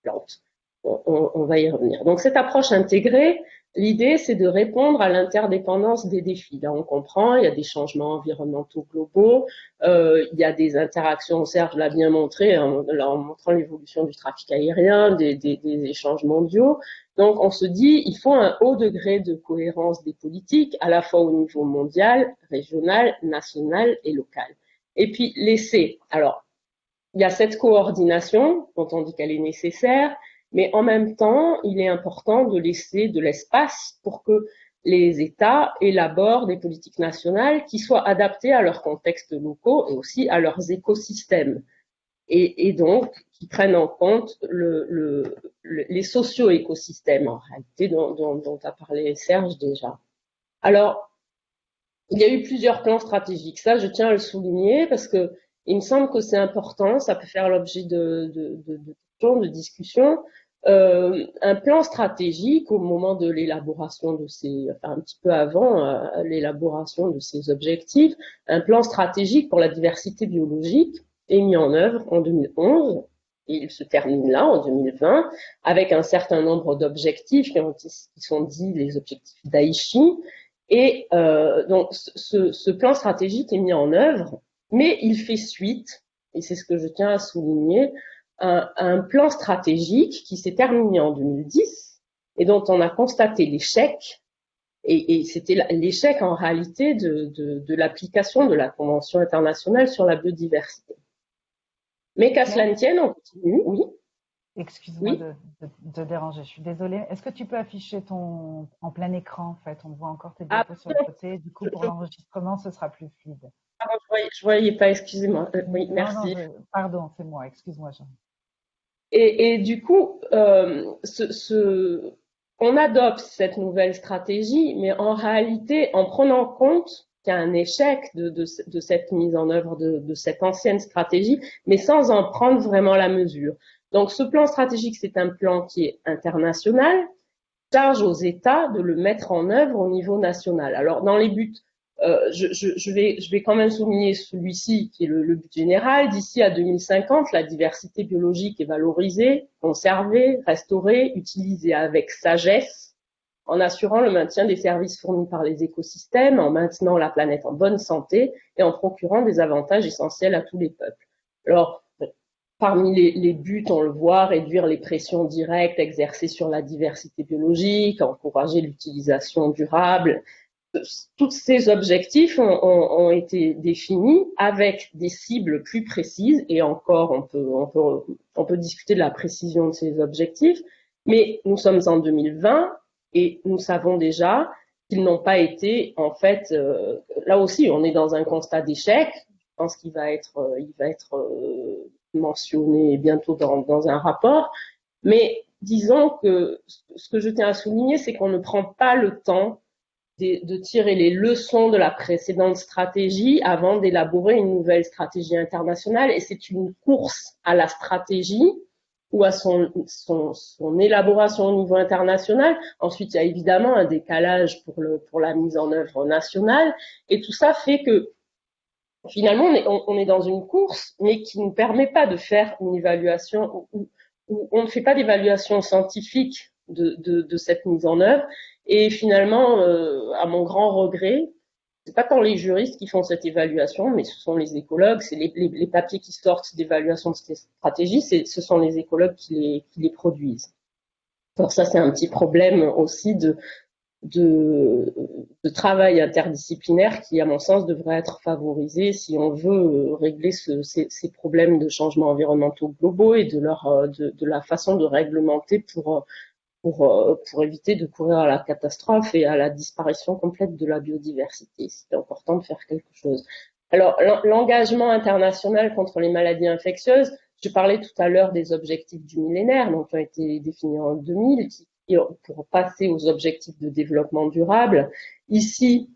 plantes. On, va y revenir. Donc cette approche intégrée, L'idée, c'est de répondre à l'interdépendance des défis. Là, on comprend, il y a des changements environnementaux globaux, euh, il y a des interactions, Serge l'a bien montré en, en montrant l'évolution du trafic aérien, des, des, des, échanges mondiaux. Donc, on se dit, il faut un haut degré de cohérence des politiques, à la fois au niveau mondial, régional, national et local. Et puis, laisser. Alors, il y a cette coordination dont on dit qu'elle est nécessaire, mais en même temps, il est important de laisser de l'espace pour que les États élaborent des politiques nationales qui soient adaptées à leurs contextes locaux et aussi à leurs écosystèmes. Et, donc, qui prennent en compte le, le, les socio-écosystèmes, en réalité, dont, a parlé Serge déjà. Alors, il y a eu plusieurs plans stratégiques. Ça, je tiens à le souligner parce que il me semble que c'est important. Ça peut faire l'objet de, de, de, de, de discussions euh, un plan stratégique au moment de l'élaboration de ces, enfin un petit peu avant euh, l'élaboration de ces objectifs, un plan stratégique pour la diversité biologique est mis en œuvre en 2011 et il se termine là en 2020 avec un certain nombre d'objectifs qui, sont dits les objectifs d'Aichi. Et euh, donc ce plan stratégique est mis en œuvre mais il fait suite et c'est ce que je tiens à souligner un, un plan stratégique qui s'est terminé en 2010 et dont on a constaté l'échec. Et, et c'était l'échec en réalité de, de, de l'application de la Convention internationale sur la biodiversité. Mais qu'à cela ne tienne, on continue, oui. Excuse-moi oui. de, de, de, déranger, je suis désolée. Est-ce que tu peux afficher ton en plein écran en fait? On voit encore tes diapos ah, sur le côté. Du coup, pour l'enregistrement, ce sera plus fluide. Ah, je voyais, voyais pas, excusez-moi. Euh, oui, merci. Non, je, pardon, c'est moi, excuse-moi, Jean. Et, du coup, euh, on adopte cette nouvelle stratégie, mais en réalité, en prenant compte qu'il y a un échec de, cette mise en œuvre de, cette ancienne stratégie, mais sans en prendre vraiment la mesure. Donc, ce plan stratégique, c'est un plan qui est international, charge aux États de le mettre en œuvre au niveau national. Alors, dans les buts euh, je, vais, quand même souligner celui-ci qui est le, but général. D'ici à 2050, la diversité biologique est valorisée, conservée, restaurée, utilisée avec sagesse, en assurant le maintien des services fournis par les écosystèmes, en maintenant la planète en bonne santé et en procurant des avantages essentiels à tous les peuples. Alors, parmi les, buts, on le voit, réduire les pressions directes exercées sur la diversité biologique, encourager l'utilisation durable. Tous ces objectifs ont, été définis avec des cibles plus précises et encore, on peut, on peut, on peut discuter de la précision de ces objectifs, mais nous sommes en 2020 et nous savons déjà qu'ils n'ont pas été, en fait, euh, là aussi, on est dans un constat d'échec. Je pense qu'il va être, euh, il va être euh, mentionné bientôt dans, un rapport. Mais disons que ce que je tiens à souligner, c'est qu'on ne prend pas le temps de, tirer les leçons de la précédente stratégie avant d'élaborer une nouvelle stratégie internationale. Et c'est une course à la stratégie ou à son, son, élaboration au niveau international. Ensuite, il y a évidemment un décalage pour, le, pour la mise en œuvre nationale. Et tout ça fait que finalement, on est, dans une course, mais qui ne permet pas de faire une évaluation, où, où on ne fait pas d'évaluation scientifique de, de, cette mise en œuvre. Et finalement, euh, à mon grand regret, c'est pas tant les juristes qui font cette évaluation, mais ce sont les écologues, c'est les, papiers qui sortent d'évaluation de ces stratégies, ce sont les écologues qui les, qui les produisent. Alors ça, c'est un petit problème aussi de, de, travail interdisciplinaire qui, à mon sens, devrait être favorisé si on veut régler ce, ces, problèmes de changements environnementaux globaux et de, leur, de, de la façon de réglementer pour pour, euh, pour éviter de courir à la catastrophe et à la disparition complète de la biodiversité. C'est important de faire quelque chose. Alors, l'engagement international contre les maladies infectieuses, je parlais tout à l'heure des objectifs du millénaire, donc qui ont été définis en 2000, qui, pour passer aux objectifs de développement durable. Ici,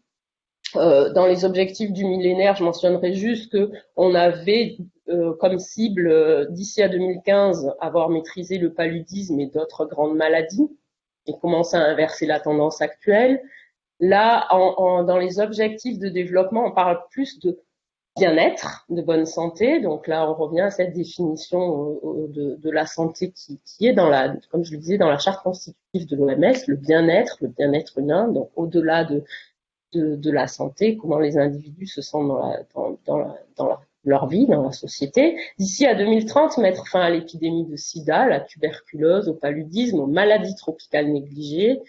euh, dans les objectifs du millénaire, je mentionnerai juste que on avait euh, comme cible euh, d'ici à 2015 avoir maîtrisé le paludisme et d'autres grandes maladies et commencer à inverser la tendance actuelle. Là, dans les objectifs de développement, on parle plus de bien-être, de bonne santé. Donc là, on revient à cette définition de, de la santé qui, est dans la, comme je le disais, dans la charte constitutive de l'OMS, le bien-être, le bien-être humain. Donc au-delà de, la santé, comment les individus se sentent dans, la, dans, leur vie dans la société. D'ici à 2030, mettre fin à l'épidémie de sida, la tuberculose, au paludisme, aux maladies tropicales négligées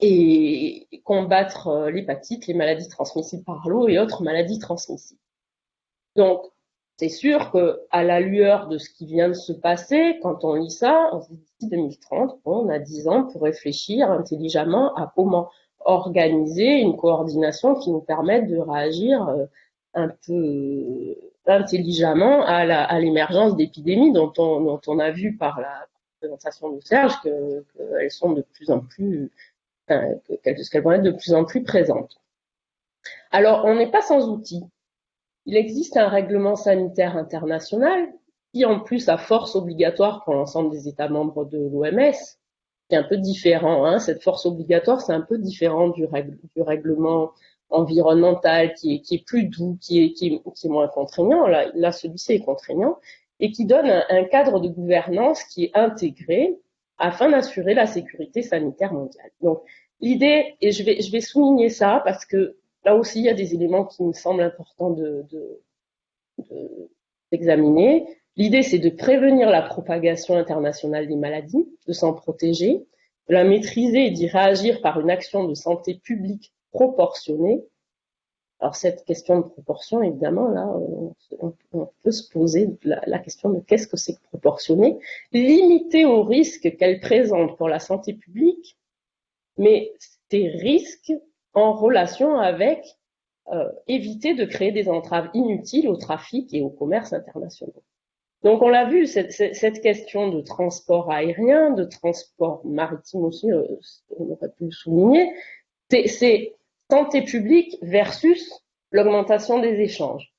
et combattre euh, l'hépatite, les maladies transmissibles par l'eau et autres maladies transmissibles. Donc, c'est sûr que à la lueur de ce qui vient de se passer, quand on lit ça, on se dit d'ici 2030, on a 10 ans pour réfléchir intelligemment à comment organiser une coordination qui nous permette de réagir euh, un peu euh, intelligemment à l'émergence d'épidémies dont on, dont on a vu par la présentation de Serge qu'elles que sont de plus en plus, enfin, qu'elles vont être de plus en plus présentes. Alors, on n'est pas sans outils. Il existe un règlement sanitaire international qui, en plus, a force obligatoire pour l'ensemble des États membres de l'OMS, qui est un peu différent. Hein. Cette force obligatoire, c'est un peu différent du, du règlement environnemental qui est, plus doux, qui est, moins contraignant. Là, celui-ci est contraignant et qui donne un, cadre de gouvernance qui est intégré afin d'assurer la sécurité sanitaire mondiale. Donc, l'idée, et je vais, souligner ça parce que là aussi, il y a des éléments qui me semblent importants de, d'examiner. De, l'idée, c'est de prévenir la propagation internationale des maladies, de s'en protéger, de la maîtriser et d'y réagir par une action de santé publique proportionnée. Alors cette question de proportion, évidemment, là, on, peut se poser la, question de qu'est-ce que c'est que proportionné, limité aux risques qu'elle présente pour la santé publique, mais ces risques en relation avec euh, éviter de créer des entraves inutiles au trafic et au commerce internationaux. Donc on l'a vu, cette, cette, question de transport aérien, de transport maritime aussi, euh, on aurait pu le souligner, c'est santé publique versus l'augmentation des échanges.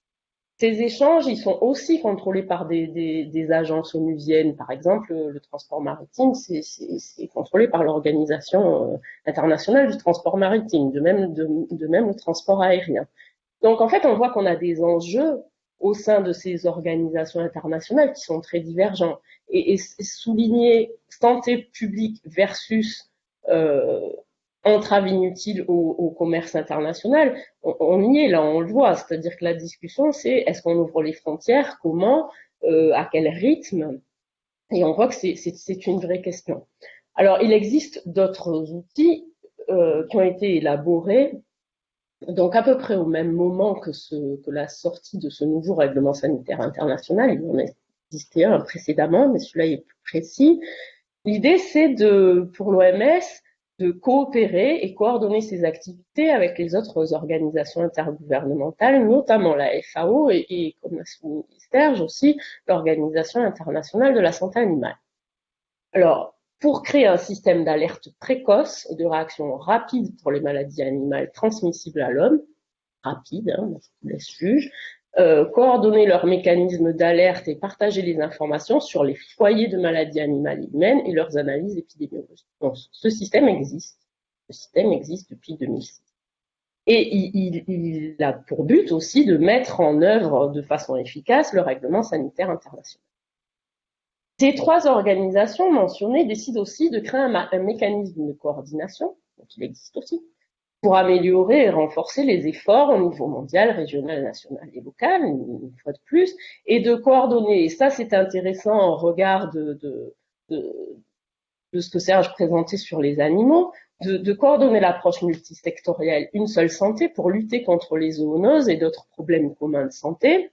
Ces échanges, ils sont aussi contrôlés par des, agences onusiennes. Par exemple, le transport maritime, c'est contrôlé par l'Organisation euh, internationale du transport maritime, de même, de, même le transport aérien. Donc, en fait, on voit qu'on a des enjeux au sein de ces organisations internationales qui sont très divergents. Et, et souligner santé publique versus euh, entrave inutile au, au, commerce international, on, on, y est là, on le voit. C'est-à-dire que la discussion, c'est est-ce qu'on ouvre les frontières, comment, à quel rythme Et on voit que c'est une vraie question. Alors, il existe d'autres outils qui ont été élaborés donc à peu près au même moment que, ce, que la sortie de ce nouveau règlement sanitaire international, il en existait un précédemment, mais celui-là est plus précis. L'idée, c'est de, pour l'OMS, de coopérer et coordonner ses activités avec les autres organisations intergouvernementales, notamment la FAO et, comme l'a souligné Serge aussi, l'Organisation internationale de la santé animale. Alors, pour créer un système d'alerte précoce et de réaction rapide pour les maladies animales transmissibles à l'homme, rapide, hein, laisse juge, euh, coordonner leurs mécanismes d'alerte et partager les informations sur les foyers de maladies animales et humaines et leurs analyses épidémiologiques. Ce système existe. Ce système existe depuis 2006. Et il, il a pour but aussi de mettre en œuvre de façon efficace le règlement sanitaire international. Ces trois organisations mentionnées décident aussi de créer un, mécanisme de coordination, donc il existe aussi, pour améliorer et renforcer les efforts au niveau mondial, régional, national et local, une fois de plus, et de coordonner. Et ça, c'est intéressant en regard de, ce que Serge présentait sur les animaux, de, coordonner l'approche multisectorielle Une seule santé pour lutter contre les zoonoses et d'autres problèmes communs de santé,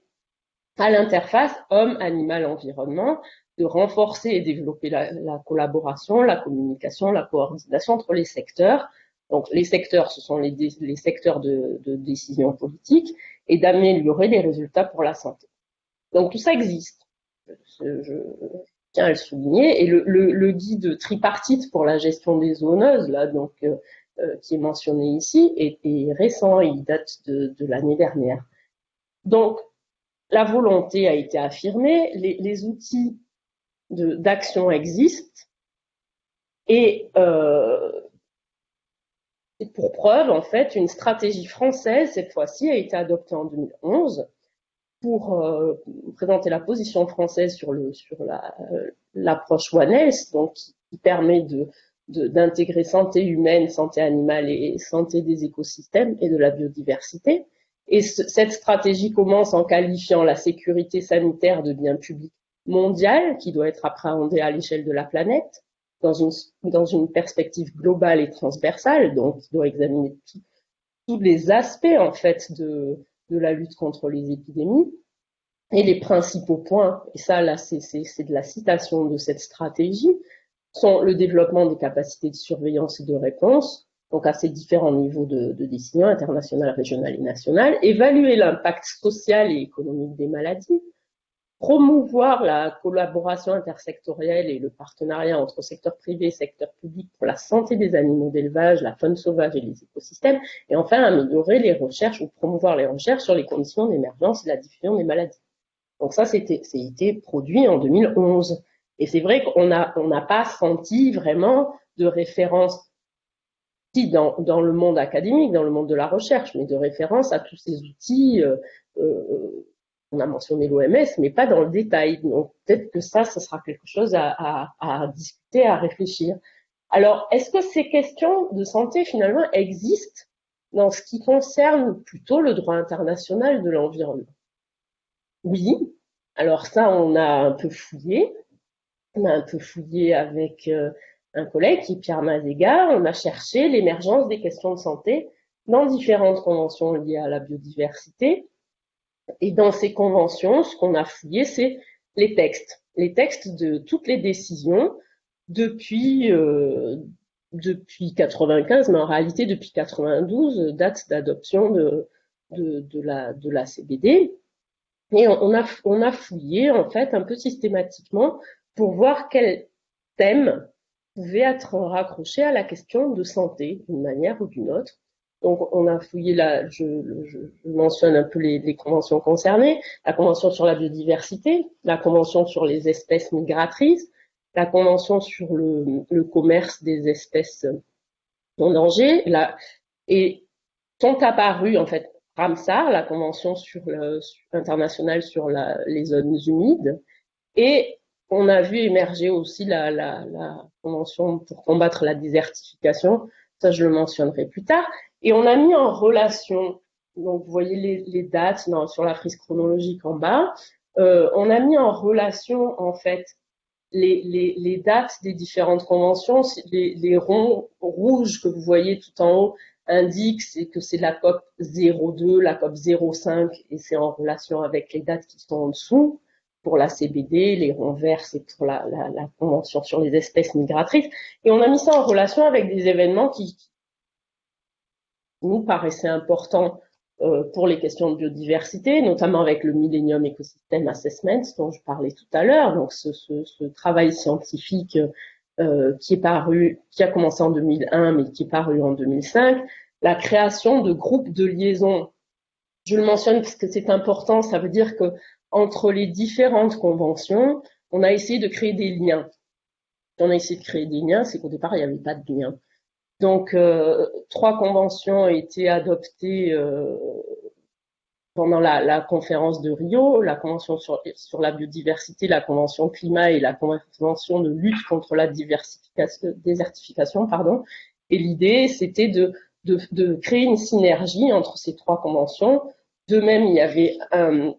à l'interface homme-animal-environnement, de renforcer et développer la, collaboration, la communication, la coordination entre les secteurs. Donc les secteurs, ce sont les, secteurs de, décision politique, et d'améliorer les résultats pour la santé. Donc tout ça existe. Je, tiens à le souligner. Et le, le, guide tripartite pour la gestion des zooneuses, là, donc euh, euh, qui est mentionné ici, est, récent, il date de, de l'année dernière. Donc la volonté a été affirmée, les, les outils d'action existent. Et euh, pour preuve, en fait, une stratégie française, cette fois-ci, a été adoptée en 2011 pour euh, présenter la position française sur le sur l'approche One Health, donc qui, permet de d'intégrer santé humaine, santé animale et santé des écosystèmes et de la biodiversité. Et cette stratégie commence en qualifiant la sécurité sanitaire de bien public mondiale qui doit être appréhendée à l'échelle de la planète dans une, perspective globale et transversale, donc qui doit examiner tous les aspects en fait de, la lutte contre les épidémies. Et les principaux points, et ça là c'est de la citation de cette stratégie, sont le développement des capacités de surveillance et de réponse, donc à ces différents niveaux de, de décision internationale, régionale et nationale, évaluer l'impact social et économique des maladies, promouvoir la collaboration intersectorielle et le partenariat entre secteur privé et secteur public pour la santé des animaux d'élevage, la faune sauvage et les écosystèmes, et enfin améliorer les recherches ou promouvoir les recherches sur les conditions d'émergence et la diffusion des maladies. Donc ça, c'était, été produit en 2011. Et c'est vrai qu'on n'a on n'a pas senti vraiment de référence dans, dans, le monde académique, dans le monde de la recherche, mais de référence à tous ces outils euh, euh, on a mentionné l'OMS, mais pas dans le détail. Donc peut-être que ça, ce sera quelque chose à, discuter, à réfléchir. Alors, est-ce que ces questions de santé, finalement, existent dans ce qui concerne plutôt le droit international de l'environnement? Oui. Alors ça, on a un peu fouillé. On a un peu fouillé avec euh, un collègue qui est Pierre Mazega. On a cherché l'émergence des questions de santé dans différentes conventions liées à la biodiversité, et dans ces conventions, ce qu'on a fouillé, c'est les textes, les textes de toutes les décisions depuis euh, depuis 95, mais en réalité depuis 92, date d'adoption de, la, de CBD. Et on a, on a fouillé en fait un peu systématiquement pour voir quel thème pouvait être raccroché à la question de santé d'une manière ou d'une autre. Donc, on a fouillé là, je, mentionne un peu les, conventions concernées, la convention sur la biodiversité, la convention sur les espèces migratrices, la convention sur le, commerce des espèces en danger, la, et sont apparus en fait Ramsar, la convention internationale sur les zones humides, et on a vu émerger aussi la convention pour combattre la désertification, ça je le mentionnerai plus tard, et on a mis en relation, donc vous voyez les, dates sur la frise chronologique en bas, euh, on a mis en relation en fait les, dates des différentes conventions. Les, ronds rouges que vous voyez tout en haut indiquent que c'est la COP 02, la COP 05, et c'est en relation avec les dates qui sont en dessous pour la CBD, les ronds verts, c'est pour la, la, Convention sur les espèces migratrices. Et on a mis ça en relation avec des événements qui, nous paraissaient importants euh, pour les questions de biodiversité, notamment avec le Millennium Ecosystem Assessment dont je parlais tout à l'heure. Donc ce, ce, ce, travail scientifique euh, qui est paru, qui a commencé en 2001 mais qui est paru en 2005, la création de groupes de liaison. Je le mentionne parce que c'est important, ça veut dire que entre les différentes conventions, on a essayé de créer des liens. on a essayé de créer des liens, c'est qu'au départ il n'y avait pas de liens. Donc, euh, trois conventions ont été adoptées euh, pendant la, conférence de Rio, la convention sur, la biodiversité, la convention climat et la convention de lutte contre la désertification. Et l'idée, c'était de, de, de, créer une synergie entre ces trois conventions. De même, il y avait un,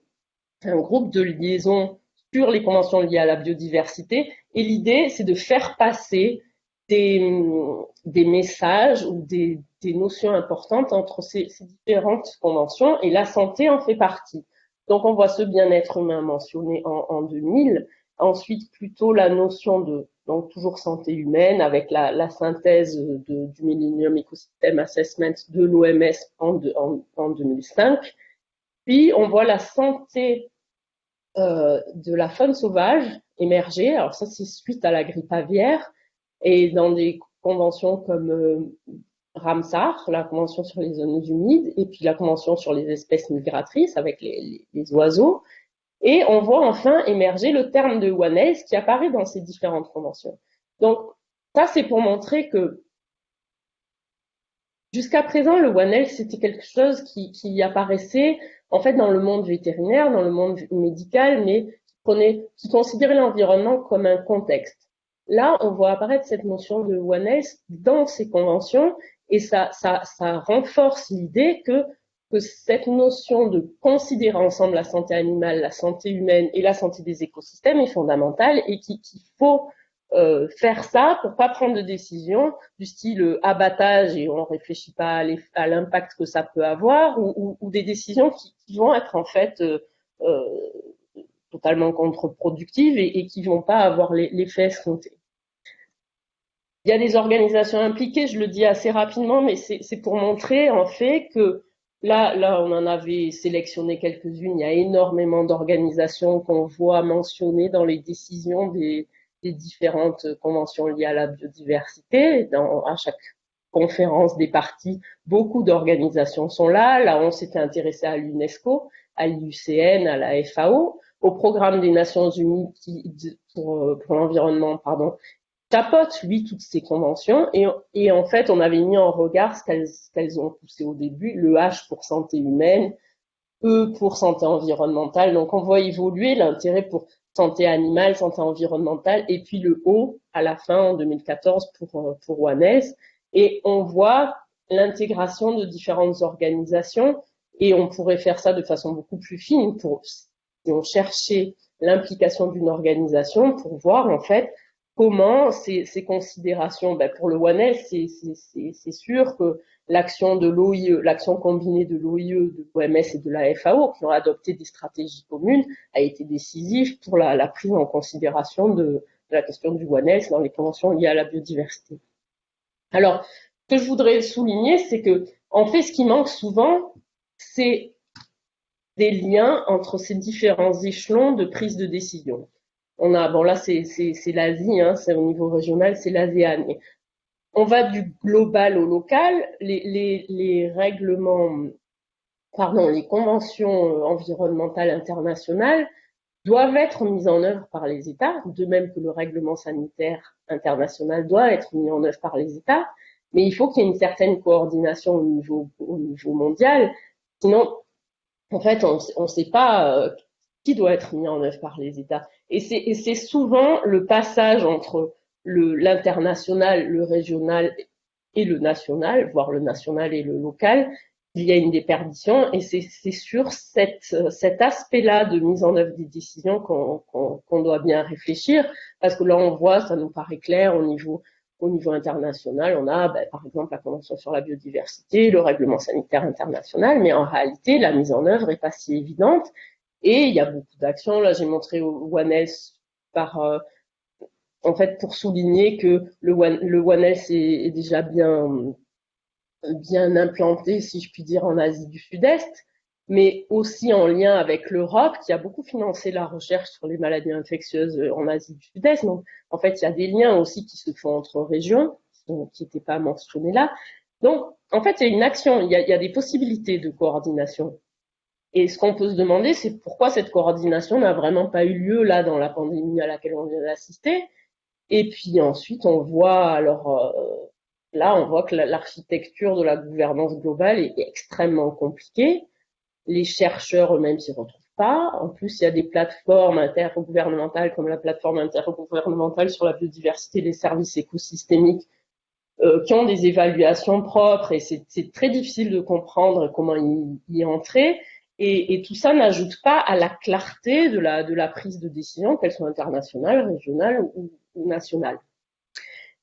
un groupe de liaison sur les conventions liées à la biodiversité. Et l'idée, c'est de faire passer des, messages ou des, notions importantes entre ces, différentes conventions et la santé en fait partie. Donc on voit ce bien-être humain mentionné en, 2000, ensuite plutôt la notion de donc toujours santé humaine avec la, synthèse du Millennium Ecosystem Assessment de l'OMS en, en, 2005. Puis on voit la santé euh, de la faune sauvage émerger. Alors ça c'est suite à la grippe aviaire et dans des conventions comme euh, Ramsar, la convention sur les zones humides, et puis la convention sur les espèces migratrices avec les, les, oiseaux. Et on voit enfin émerger le terme de One qui apparaît dans ces différentes conventions. Donc, ça, c'est pour montrer que jusqu'à présent, le One c'était quelque chose qui, apparaissait en fait dans le monde vétérinaire, dans le monde médical, mais qui, qui considérait l'environnement comme un contexte. Là, on voit apparaître cette notion de oneness dans ces conventions et ça renforce l'idée que, que cette notion de considérer ensemble la santé animale, la santé humaine et la santé des écosystèmes est fondamentale et qu'il faut euh, faire ça pour pas prendre de décision du style euh, abattage et on réfléchit pas à l'impact que ça peut avoir ou, des décisions qui, vont être en fait euh totalement contre-productives et, et, qui vont pas avoir l'effet escompté. Il y a des organisations impliquées, je le dis assez rapidement, mais c'est pour montrer en fait que là, là, on en avait sélectionné quelques-unes. Il y a énormément d'organisations qu'on voit mentionnées dans les décisions des, des, différentes conventions liées à la biodiversité. À chaque conférence des parties, beaucoup d'organisations sont là. Là, on s'était intéressé à l'UNESCO, à l'IUCN, à la FAO, au programme des Nations Unies qui, pour, l'environnement, pardon, tapote, lui, toutes ces conventions. Et, en fait, on avait mis en regard ce qu'elles ont poussé au début, le H pour santé humaine, E pour santé environnementale. Donc, on voit évoluer l'intérêt pour santé animale, santé environnementale, et puis le O à la fin, en 2014, pour, pour ONES. Et on voit l'intégration de différentes organisations, et on pourrait faire ça de façon beaucoup plus fine pour, si on cherchait l'implication d'une organisation pour voir, en fait, comment ces, considérations, ben pour le One c'est sûr que l'action de l'action combinée de l'OIE, de l'OMS et de la FAO, qui ont adopté des stratégies communes, a été décisive pour la, prise en considération de, de, la question du One dans les conventions liées à la biodiversité. Alors, ce que je voudrais souligner, c'est que, en fait, ce qui manque souvent, c'est des liens entre ces différents échelons de prise de décision on a, bon là c'est l'Asie, hein, c'est au niveau régional, c'est l'ASEAN. On va du global au local. Les, règlements, pardon, les conventions environnementales internationales doivent être mises en œuvre par les États, de même que le règlement sanitaire international doit être mis en œuvre par les États. Mais il faut qu'il y ait une certaine coordination au niveau, au niveau mondial. Sinon, en fait, on ne sait pas euh, qui doit être mis en œuvre par les États. Et c'est souvent le passage entre l'international, le, régional et le national, voire le national et le local, il y a une déperdition. Et c'est sur cet aspect-là de mise en œuvre des décisions qu'on doit bien réfléchir. Parce que là on voit, ça nous paraît clair au niveau au niveau international, on a ben, par exemple la Convention sur la biodiversité, le règlement sanitaire international, mais en réalité la mise en œuvre est pas si évidente. Et il y a beaucoup d'actions. Là j'ai montré au One Health par euh, en fait pour souligner que le One, le One est, déjà bien bien implanté, si je puis dire, en Asie du Sud-Est, mais aussi en lien avec l'Europe, qui a beaucoup financé la recherche sur les maladies infectieuses en Asie du Sud-Est. Donc, en fait, il y a des liens aussi qui se font entre régions, qui n'étaient pas mentionnés là. Donc, en fait, il y a une action, il y a des possibilités de coordination. Et ce qu'on peut se demander, c'est pourquoi cette coordination n'a vraiment pas eu lieu là dans la pandémie à laquelle on vient d'assister. Et puis ensuite, on voit alors euh, Là, on voit que l'architecture de la gouvernance globale est extrêmement compliquée. Les chercheurs eux-mêmes s'y retrouvent pas. En plus, il y a des plateformes intergouvernementales comme la plateforme intergouvernementale sur la biodiversité des services écosystémiques euh, qui ont des évaluations propres et c'est très difficile de comprendre comment y, y entrer. Et, et, tout ça n'ajoute pas à la clarté de la, de la prise de décision, qu'elle soit internationale, régionale ou nationale.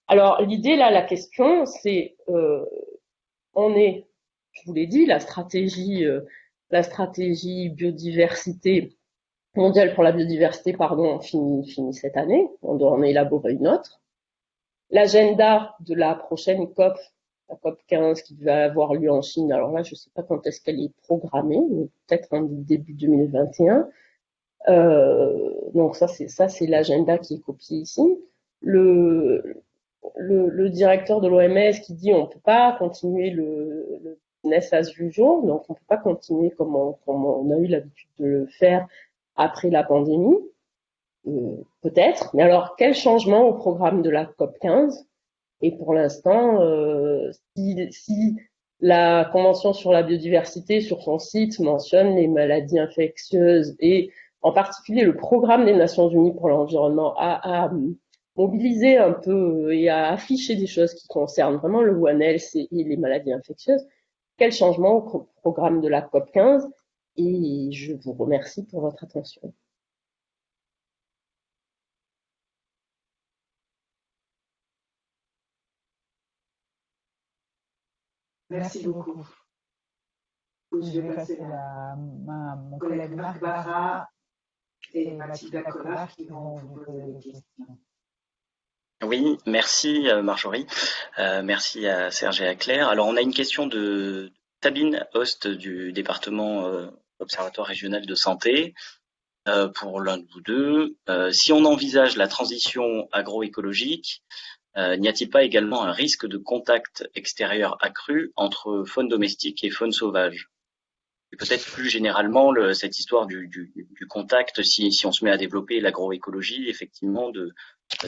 Alors l'idée là, la question, c'est euh, on est, je vous l'ai dit, la stratégie, euh, la stratégie biodiversité mondiale pour la biodiversité, pardon, finit, cette année. On doit en élaborer une autre. L'agenda de la prochaine COP, la COP 15 qui va avoir lieu en Chine. Alors là, je ne sais pas quand est-ce qu'elle est programmée, peut-être en début 2021. Euh, donc ça, c'est ça, c'est l'agenda qui est copié ici. Le, le, directeur de l'OMS qui dit on peut pas continuer le, le business as usual, donc on peut pas continuer comme on, a eu l'habitude de le faire après la pandémie, euh, peut-être. Mais alors quel changement au programme de la COP 15 Et pour l'instant, euh, si la Convention sur la biodiversité sur son site mentionne les maladies infectieuses et en particulier le programme des Nations Unies pour l'environnement a, a mobiliser un peu et à afficher des choses qui concernent vraiment le One Health et les maladies infectieuses. Quel changement au programme de la COP 15 et je vous remercie pour votre attention. Merci beaucoup. Je vais passer la main à mon collègue Marc Barra et Mathilde Acola qui vont vous poser des questions. Oui, merci euh, Marjorie, euh, merci à Serge et à Claire. Alors on a une question de Sabine Host du département euh, Observatoire régional de santé euh, pour l'un de vous deux. Euh, si on envisage la transition agroécologique, euh, n'y a-t-il pas également un risque de contact extérieur accru entre faune domestique et faune sauvage? Et peut-être plus généralement le, cette histoire du, contact, si, on se met à développer l'agroécologie, effectivement,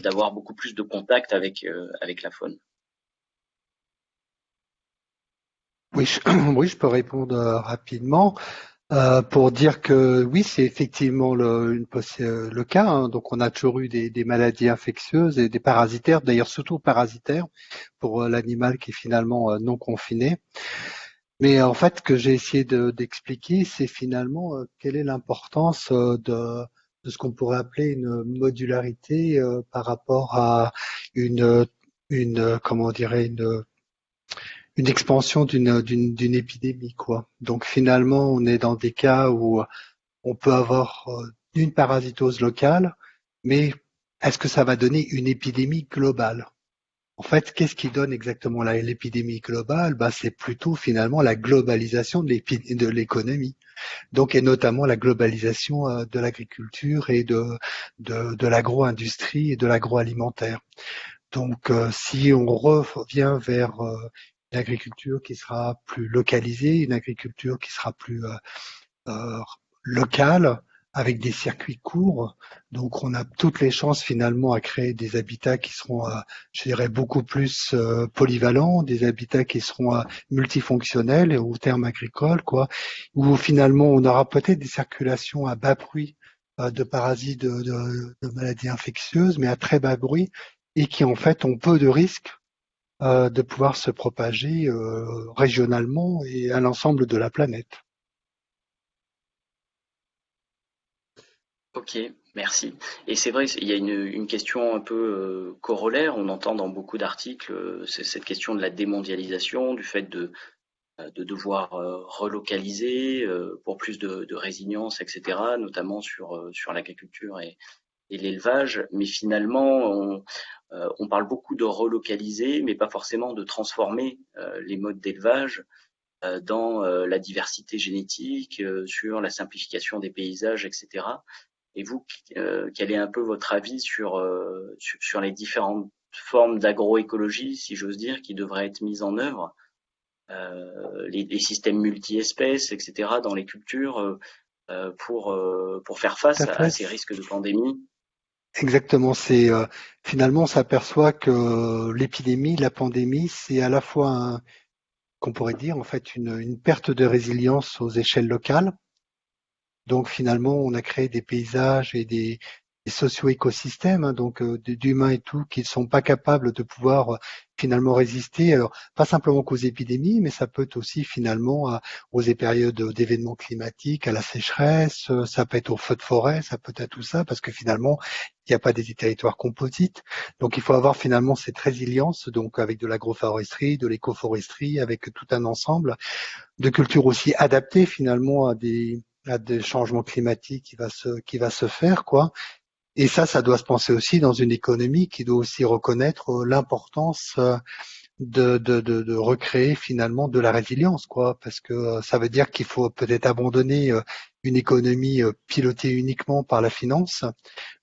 d'avoir beaucoup plus de contact avec euh, avec la faune. Oui, je, oui, je peux répondre euh, rapidement. Euh, pour dire que oui, c'est effectivement le cas. Hein. Donc, on a toujours eu des, des, maladies infectieuses et des parasitaires, d'ailleurs surtout parasitaires pour l'animal qui est finalement non confiné. Mais en fait, ce que j'ai essayé d'expliquer, c'est finalement euh, quelle est l'importance euh, de, ce qu'on pourrait appeler une modularité euh, par rapport à une, une comment dirait une, une expansion d'une d'une épidémie quoi. Donc finalement, on est dans des cas où on peut avoir une parasitose locale, mais est-ce que ça va donner une épidémie globale? En fait, qu'est-ce qui donne exactement l'épidémie globale? Bah, C'est plutôt finalement la globalisation de l'économie. Donc, et notamment la globalisation euh, de l'agriculture et de, de, l'agro-industrie et de l'agroalimentaire. Donc, euh, si on revient vers euh, une agriculture qui sera plus localisée, une agriculture qui sera plus locale, avec des circuits courts. Donc, on a toutes les chances finalement à créer des habitats qui seront, euh, je dirais, beaucoup plus euh, polyvalents, des habitats qui seront euh, multifonctionnels au terme agricole, quoi, où finalement on aura peut-être des circulations à bas bruit de parasites, de, maladies infectieuses, mais à très bas bruit, et qui en fait ont peu de risques de pouvoir se propager régionalement et à l'ensemble de la planète. Ok, merci. Et c'est vrai, il y a une, question un peu euh, corollaire. On entend dans beaucoup d'articles euh, cette question de la démondialisation, du fait de, euh, de devoir relocaliser pour plus de, résilience, etc., notamment sur, sur l'agriculture et, l'élevage. Mais finalement, on, parle beaucoup de relocaliser, mais pas forcément de transformer les modes d'élevage dans la diversité génétique, sur la simplification des paysages, etc. Et vous, euh, quel est un peu votre avis sur, euh, sur, les différentes formes d'agroécologie, si j'ose dire, qui devraient être mises en œuvre, euh, les, systèmes multi-espèces, etc., dans les cultures, pour, pour faire face à, ces risques de pandémie? Exactement. C'est finalement on s'aperçoit que l'épidémie, la pandémie, c'est à la fois qu'on pourrait dire en fait une, une, perte de résilience aux échelles locales, donc finalement, on a créé des paysages et des, socio-écosystèmes, hein, donc euh, d'humains et tout, qui ne sont pas capables de pouvoir euh, finalement résister, alors pas simplement qu'aux épidémies, mais ça peut aussi finalement aux périodes d'événements climatiques, à la sécheresse, euh, ça peut être aux feux de forêt, ça peut être à tout ça, parce que finalement, il n'y a pas des territoires composites. Donc il faut avoir finalement cette résilience, donc avec de l'agroforesterie, de l'écoforesterie, avec tout un ensemble de cultures aussi adaptées finalement à des a des changements climatiques qui va se qui va se faire quoi. Et ça, ça doit se penser aussi dans une économie qui doit aussi reconnaître euh, l'importance euh, de, de, de, de, recréer finalement de la résilience, quoi, parce que euh, ça veut dire qu'il faut peut-être abandonner une économie pilotée uniquement par la finance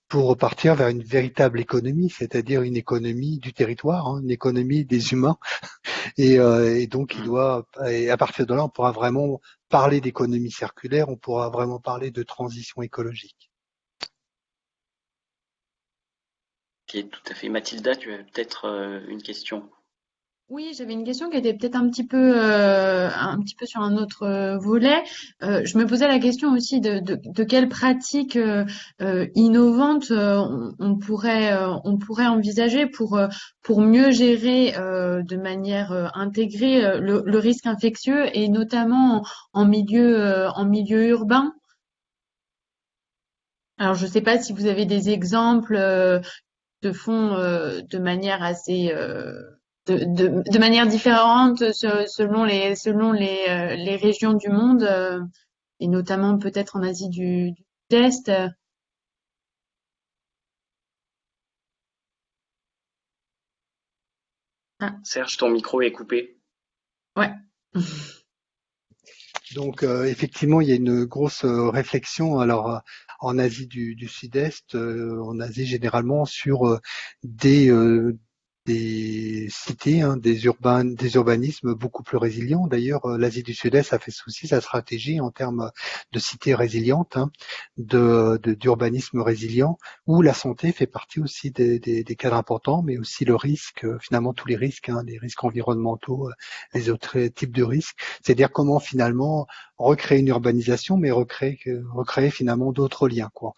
pour repartir vers une véritable économie, c'est-à-dire une économie du territoire, hein, une économie des humains. Et, et donc, il mmh. doit, et à partir de là, on pourra vraiment parler d'économie circulaire, on pourra vraiment parler de transition écologique. Ok, tout à fait. Mathilda, tu as peut-être euh, une question? Oui, j'avais une question qui était peut-être un petit peu euh, un petit peu sur un autre euh, volet. Euh, je me posais la question aussi de, de, de quelles pratiques innovantes on, pourrait on pourrait envisager pour pour mieux gérer de manière intégrée le, le, risque infectieux et notamment en, milieu en milieu urbain? Alors, je ne sais pas si vous avez des exemples de fond de manière assez de, de, manière différente selon les selon les, euh, les régions du monde euh, et notamment peut-être en Asie du, du Sud-Est. Ah. Serge, ton micro est coupé. Ouais. Donc euh, effectivement, il y a une grosse réflexion. Alors en Asie du, du Sud-Est, en Asie généralement sur des des cités, hein, des, des urbanismes beaucoup plus résilients. D'ailleurs, euh, l'Asie du Sud-Est a fait aussi sa stratégie en termes de cités résilientes, hein, de d'urbanisme résilient, où la santé fait partie aussi des, des, des, cadres importants, mais aussi le risque, euh, finalement tous les risques, hein, les risques environnementaux, euh, les autres types de risques. C'est-à-dire comment finalement recréer une urbanisation, mais recréer, recréer finalement d'autres liens. Quoi.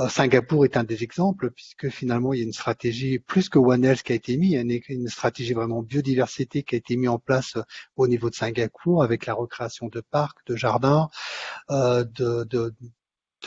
Euh, Singapour est un des exemples, puisque finalement, il y a une stratégie plus que One Health qui a été mise, a une, stratégie vraiment biodiversité qui a été mise en place euh, au niveau de Singapour, avec la recréation de parcs, de jardins, euh, de, de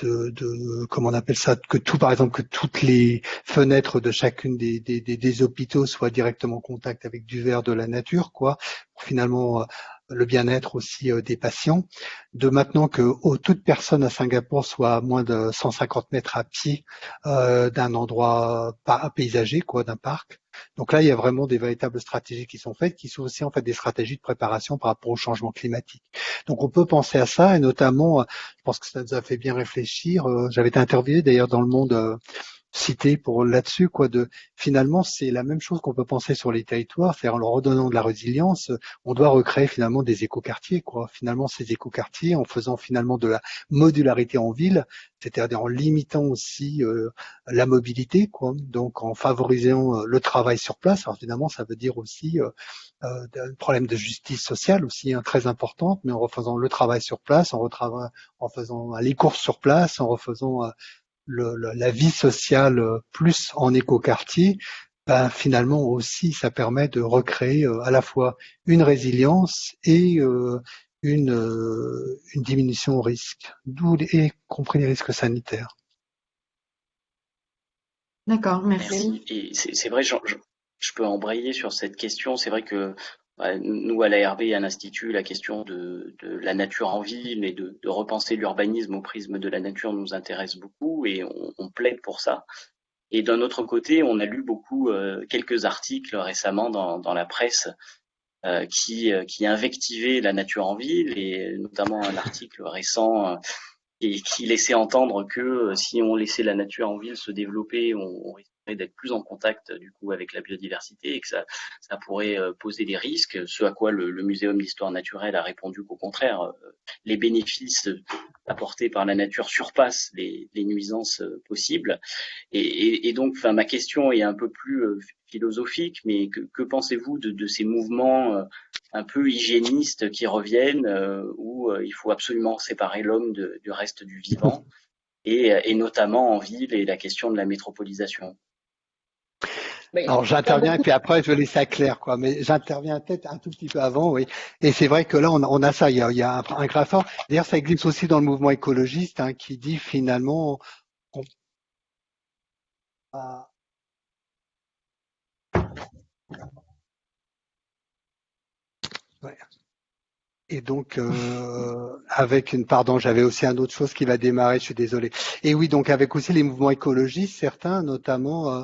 de, de, comment on appelle ça que tout par exemple que toutes les fenêtres de chacune des, des, des, hôpitaux soient directement en contact avec du verre de la nature quoi. Pour finalement le bien-être aussi euh, des patients, de maintenant que toute personne à Singapour soit à moins de 150 mètres à pied euh, d'un endroit pas paysager, quoi, d'un parc. Donc là, il y a vraiment des véritables stratégies qui sont faites, qui sont aussi en fait des stratégies de préparation par rapport au changement climatique. Donc on peut penser à ça, et notamment, euh, je pense que ça nous a fait bien réfléchir. J'avais été interviewé d'ailleurs dans le monde cité pour là-dessus, quoi. De finalement, c'est la même chose qu'on peut penser sur les territoires, c'est en leur redonnant de la résilience, on doit recréer finalement des écoquartiers, quoi. Finalement, ces écoquartiers, en faisant finalement de la modularité en ville, c'est-à-dire en limitant aussi euh, la mobilité, quoi. Donc, en favorisant euh, le travail sur place. Alors finalement, ça veut dire aussi euh, euh un problème de justice sociale aussi hein, très importante, mais en refaisant le travail sur place, en, en faisant les courses sur place, en refaisant le, la vie sociale euh, plus en écoquartier, ben, finalement aussi, ça permet de recréer à la fois une résilience et une, une diminution au risque, d'où y compris les risques sanitaires. D'accord, merci. Et c'est vrai, je, je, peux embrayer sur cette question. C'est vrai que nous, à l'ARB et à l'Institut, la question de, la nature en ville et de, repenser l'urbanisme au prisme de la nature nous intéresse beaucoup et on, plaide pour ça. Et d'un autre côté, on a lu beaucoup, euh, quelques articles récemment dans, la presse euh, qui, euh, qui invectivaient la nature en ville et notamment un article récent et qui laissait entendre que si on laissait la nature en ville se développer, on, on d'être plus en contact du coup avec la biodiversité et que ça, ça pourrait euh, poser des risques. Ce à quoi le, Muséum d'histoire naturelle a répondu qu'au contraire, euh, les bénéfices apportés par la nature surpassent les, nuisances possibles. Et, donc, ma question est un peu plus philosophique, mais que, pensez-vous de, ces mouvements un peu hygiénistes qui reviennent, euh, où euh, il faut absolument séparer l'homme du reste du vivant, et, et, notamment en ville et la question de la métropolisation? Alors j'interviens et puis après je laisse ça clair quoi, mais j'interviens peut-être un tout petit peu avant, oui. Et c'est vrai que là on, on a ça, il y a, il y a un, un D'ailleurs ça existe aussi dans le mouvement écologiste hein, qui dit finalement Et donc euh, avec une pardon, j'avais aussi un autre chose qui va démarrer, je suis désolé. Et oui, donc avec aussi les mouvements écologistes, certains notamment, euh,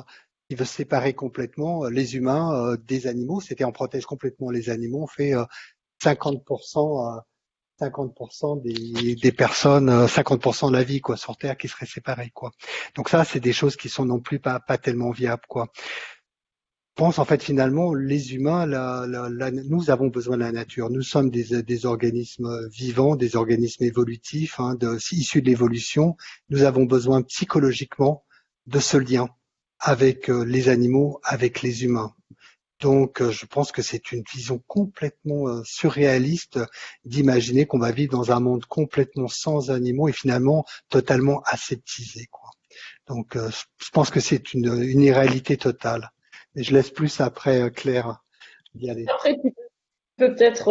ils veulent séparer complètement euh, les humains euh, des animaux. C'était on protège complètement les animaux, on fait 50%, 50% des, personnes, 50% de la vie quoi sur Terre qui serait séparée quoi. Donc ça, c'est des choses qui sont non plus pas tellement viables quoi pense en fait finalement les humains, nous avons besoin de la nature. Nous sommes des, organismes vivants, des organismes évolutifs, hein, issus de l'évolution. Nous avons besoin psychologiquement de ce lien avec euh, les animaux, avec les humains. Donc, euh, je pense que c'est une vision complètement euh, surréaliste d'imaginer qu'on va vivre dans un monde complètement sans animaux et finalement totalement aseptisé. Quoi. Donc, je pense que c'est une, une irréalité totale. Et je laisse plus après Claire y aller. Après, peut-être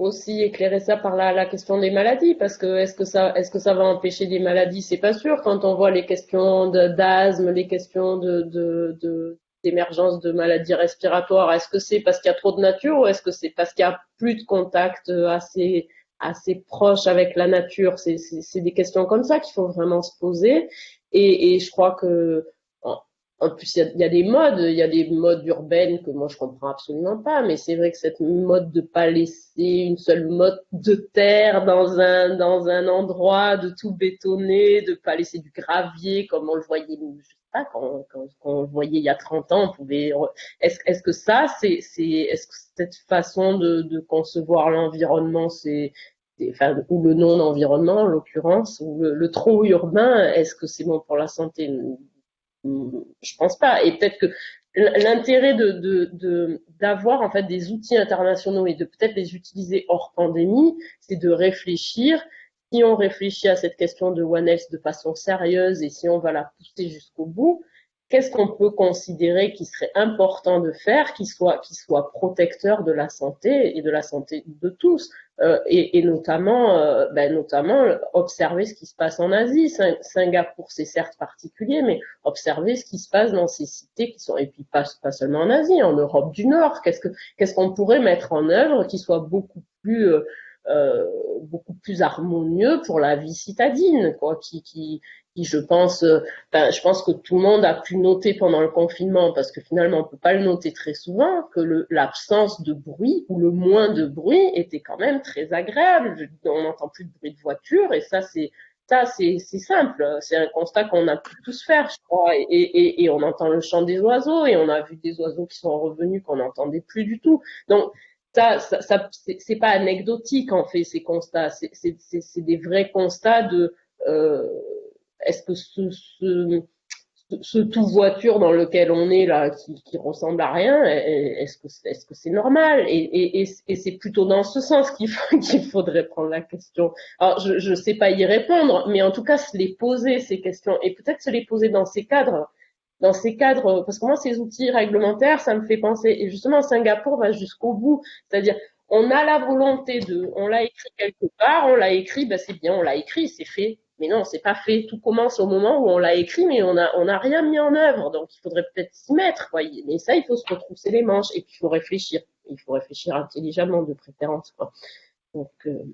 aussi éclairer ça par la, question des maladies, parce que est-ce que ça, est-ce que ça va empêcher des maladies? C'est pas sûr. Quand on voit les questions d'asthme, les questions de, d'émergence de maladies respiratoires, est-ce que c'est parce qu'il y a trop de nature ou est-ce que c'est parce qu'il y a plus de contact assez assez proche avec la nature? C'est des questions comme ça qu'il faut vraiment se poser. Et je crois que en plus, il y, a des modes, il y a des modes urbaines que moi je comprends absolument pas, mais c'est vrai que cette mode de pas laisser une seule mode de terre dans un dans un endroit, de tout bétonner, de pas laisser du gravier comme on le voyait, je sais pas, quand, quand, quand on le voyait il y a 30 ans, on pouvait. Est-ce est-ce que ça, c'est c'est est-ce que cette façon de, de concevoir l'environnement, c'est Enfin, ou le non-environnement en l'occurrence, ou le, le trop urbain, est-ce que c'est bon pour la santé? Je pense pas. Et peut-être que l'intérêt d'avoir en fait des outils internationaux et de peut-être les utiliser hors pandémie, c'est de réfléchir. Si on réfléchit à cette question de One Health de façon sérieuse et si on va la pousser jusqu'au bout, qu'est-ce qu'on peut considérer qui serait important de faire, qui qui soit protecteur de la santé et de la santé de tous, euh, et, et, notamment, euh, ben, notamment observer ce qui se passe en Asie. Singapour, c'est certes particulier, mais observer ce qui se passe dans ces cités qui sont, et puis pas, pas seulement en Asie, en Europe du Nord. Qu'est-ce que, qu'est-ce qu'on pourrait mettre en œuvre qui soit beaucoup plus euh, euh, beaucoup plus harmonieux pour la vie citadine, quoi, qui, qui, qui je pense, euh, ben, je pense que tout le monde a pu noter pendant le confinement, parce que finalement on peut pas le noter très souvent, que l'absence de bruit ou le moins de bruit était quand même très agréable. On n'entend plus de bruit de voiture et ça c'est ça c'est simple, c'est un constat qu'on a pu tous faire, je crois, et, et, on entend le chant des oiseaux et on a vu des oiseaux qui sont revenus qu'on n'entendait plus du tout. Donc ça, ça c'est pas anecdotique en fait ces constats, c'est des vrais constats de euh, est-ce que ce, tout voiture dans lequel on est là, qui, ressemble à rien, est-ce que c'est normal? Et, c'est plutôt dans ce sens qu'il faudrait prendre la question. Alors je je sais pas y répondre, mais en tout cas se les poser ces questions et peut-être se les poser dans ces cadres dans ces cadres, parce que moi, ces outils réglementaires, ça me fait penser, et justement, Singapour va jusqu'au bout, c'est-à-dire, on a la volonté de, on l'a écrit quelque part, on l'a écrit, ben c'est bien, on l'a écrit, c'est fait. Mais non, c'est pas fait. Tout commence au moment où on l'a écrit, mais on a, on n'a rien mis en œuvre. Donc, il faudrait peut-être s'y mettre. Quoi. Mais ça, il faut se retrousser les manches et puis il faut réfléchir. Il faut réfléchir intelligemment, de préférence. Quoi. Donc, euh,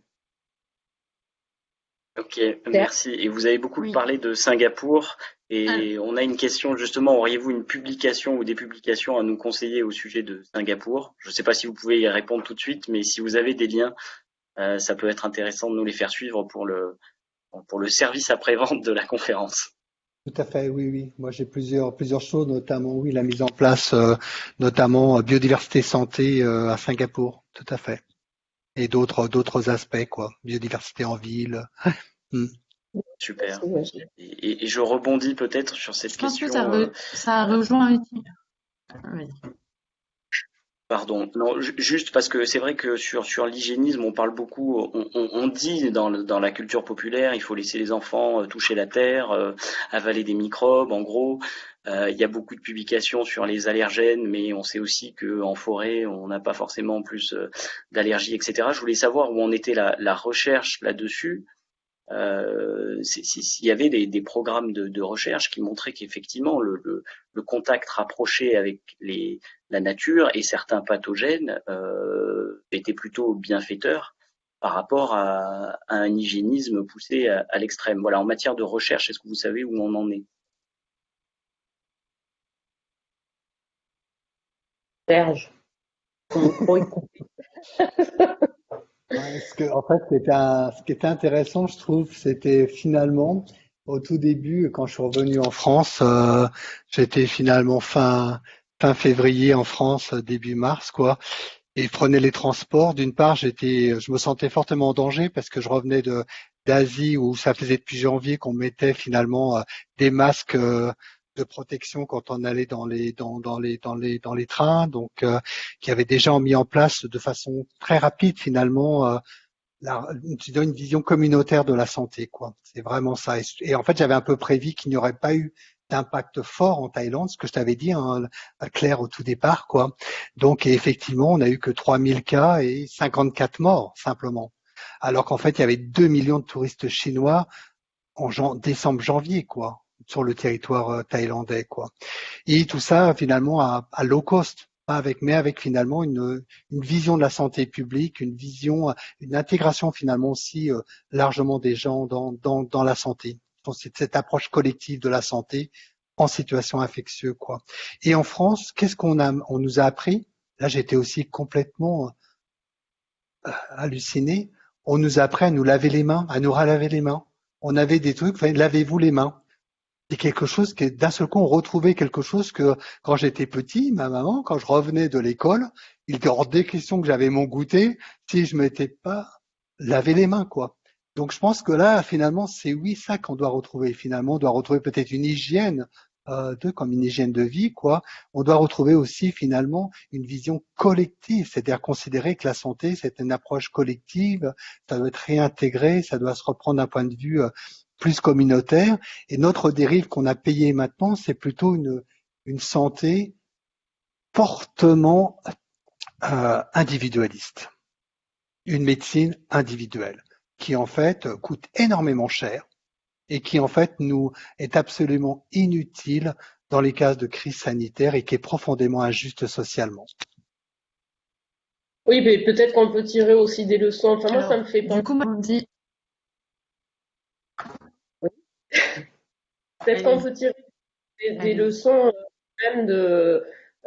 Ok, merci. Et vous avez beaucoup parlé de Singapour. Et ah. on a une question justement, auriez-vous une publication ou des publications à nous conseiller au sujet de Singapour? Je ne sais pas si vous pouvez y répondre tout de suite, mais si vous avez des liens, euh, ça peut être intéressant de nous les faire suivre pour le, pour le service après-vente de la conférence. Tout à fait, oui, oui. Moi, j'ai plusieurs, plusieurs choses, notamment, oui, la mise en place, euh, notamment euh, biodiversité santé à Singapour, tout à fait et d'autres d'autres aspects quoi, biodiversité en ville. Hmm. Super. Et, je rebondis peut-être sur cette question. ça, euh, ça rejoint Pardon, juste parce que c'est vrai que sur l'hygiénisme, on parle beaucoup, on, dit dans, la culture populaire, il faut laisser les enfants euh, toucher la terre, euh, avaler des microbes, en gros. Euh, il y a beaucoup de publications sur les allergènes, mais on sait aussi qu'en forêt, on n'a pas forcément plus d'allergies, etc. Je voulais savoir où en était la recherche là-dessus. Euh, S'il y avait des, programmes de, recherche qui montraient qu'effectivement le, contact rapproché avec la nature et certains pathogènes euh, était plutôt bienfaiteur par rapport à, un hygiénisme poussé à, à l'extrême. Voilà, en matière de recherche, est-ce que vous savez où on en est? Serge. en fait, ce qui était intéressant, je trouve, c'était finalement au tout début, quand je suis revenu en France, euh, j'étais finalement fin fin février en France, début mars, quoi. Et je prenais les transports. D'une part, j'étais, je me sentais fortement en danger parce que je revenais d'Asie où ça faisait depuis janvier qu'on mettait finalement euh, des masques euh, de protection quand on allait dans les dans, dans les dans les dans les trains, donc euh, qui avait déjà mis en place de façon très rapide finalement euh, la, une vision communautaire de la santé, quoi. C'est vraiment ça. Et, en fait, j'avais un peu prévu qu'il n'y aurait pas eu d'impact fort en Thaïlande, ce que je t'avais dit, hein, Claire, au tout départ, quoi. Donc, effectivement, on a eu que 3000 cas et 54 morts, simplement. Alors qu'en fait, il y avait 2 millions de touristes chinois en décembre-janvier, quoi sur le territoire euh, thaïlandais, quoi. Et tout ça finalement à, low cost, pas avec, mais avec finalement une, une, vision de la santé publique, une vision, une intégration finalement aussi euh, largement des gens dans, dans, dans la santé. Donc c'est cette approche collective de la santé en situation infectieuse, quoi. Et en France, qu'est-ce qu'on a, on nous a appris? Là, j'étais aussi complètement euh, halluciné. On nous a appris à nous laver les mains, à nous relaver les mains. On avait des trucs, lavez-vous les mains c'est quelque chose qui d'un seul coup on retrouvait quelque chose que quand j'étais petit, ma maman, quand je revenais de l'école, il était hors des questions que j'avais mon goûter si je m'étais pas lavé les mains, quoi. Donc je pense que là, finalement, c'est oui ça qu'on doit retrouver. Finalement, on doit retrouver peut-être une hygiène euh, de comme une hygiène de vie, quoi. On doit retrouver aussi finalement une vision collective, c'est-à-dire considérer que la santé c'est une approche collective, ça doit être réintégré, ça doit se reprendre d'un point de vue euh, plus communautaire. Et notre dérive qu'on a payée maintenant, c'est plutôt une, une santé fortement euh, individualiste. Une médecine individuelle qui en fait coûte énormément cher et qui en fait nous est absolument inutile dans les cas de crise sanitaire et qui est profondément injuste socialement. Oui, mais peut-être qu'on peut tirer aussi des leçons. Enfin, moi, ça me fait penser. Du coup, on dit, Peut-être qu'on peut tirer des, leçons euh, même de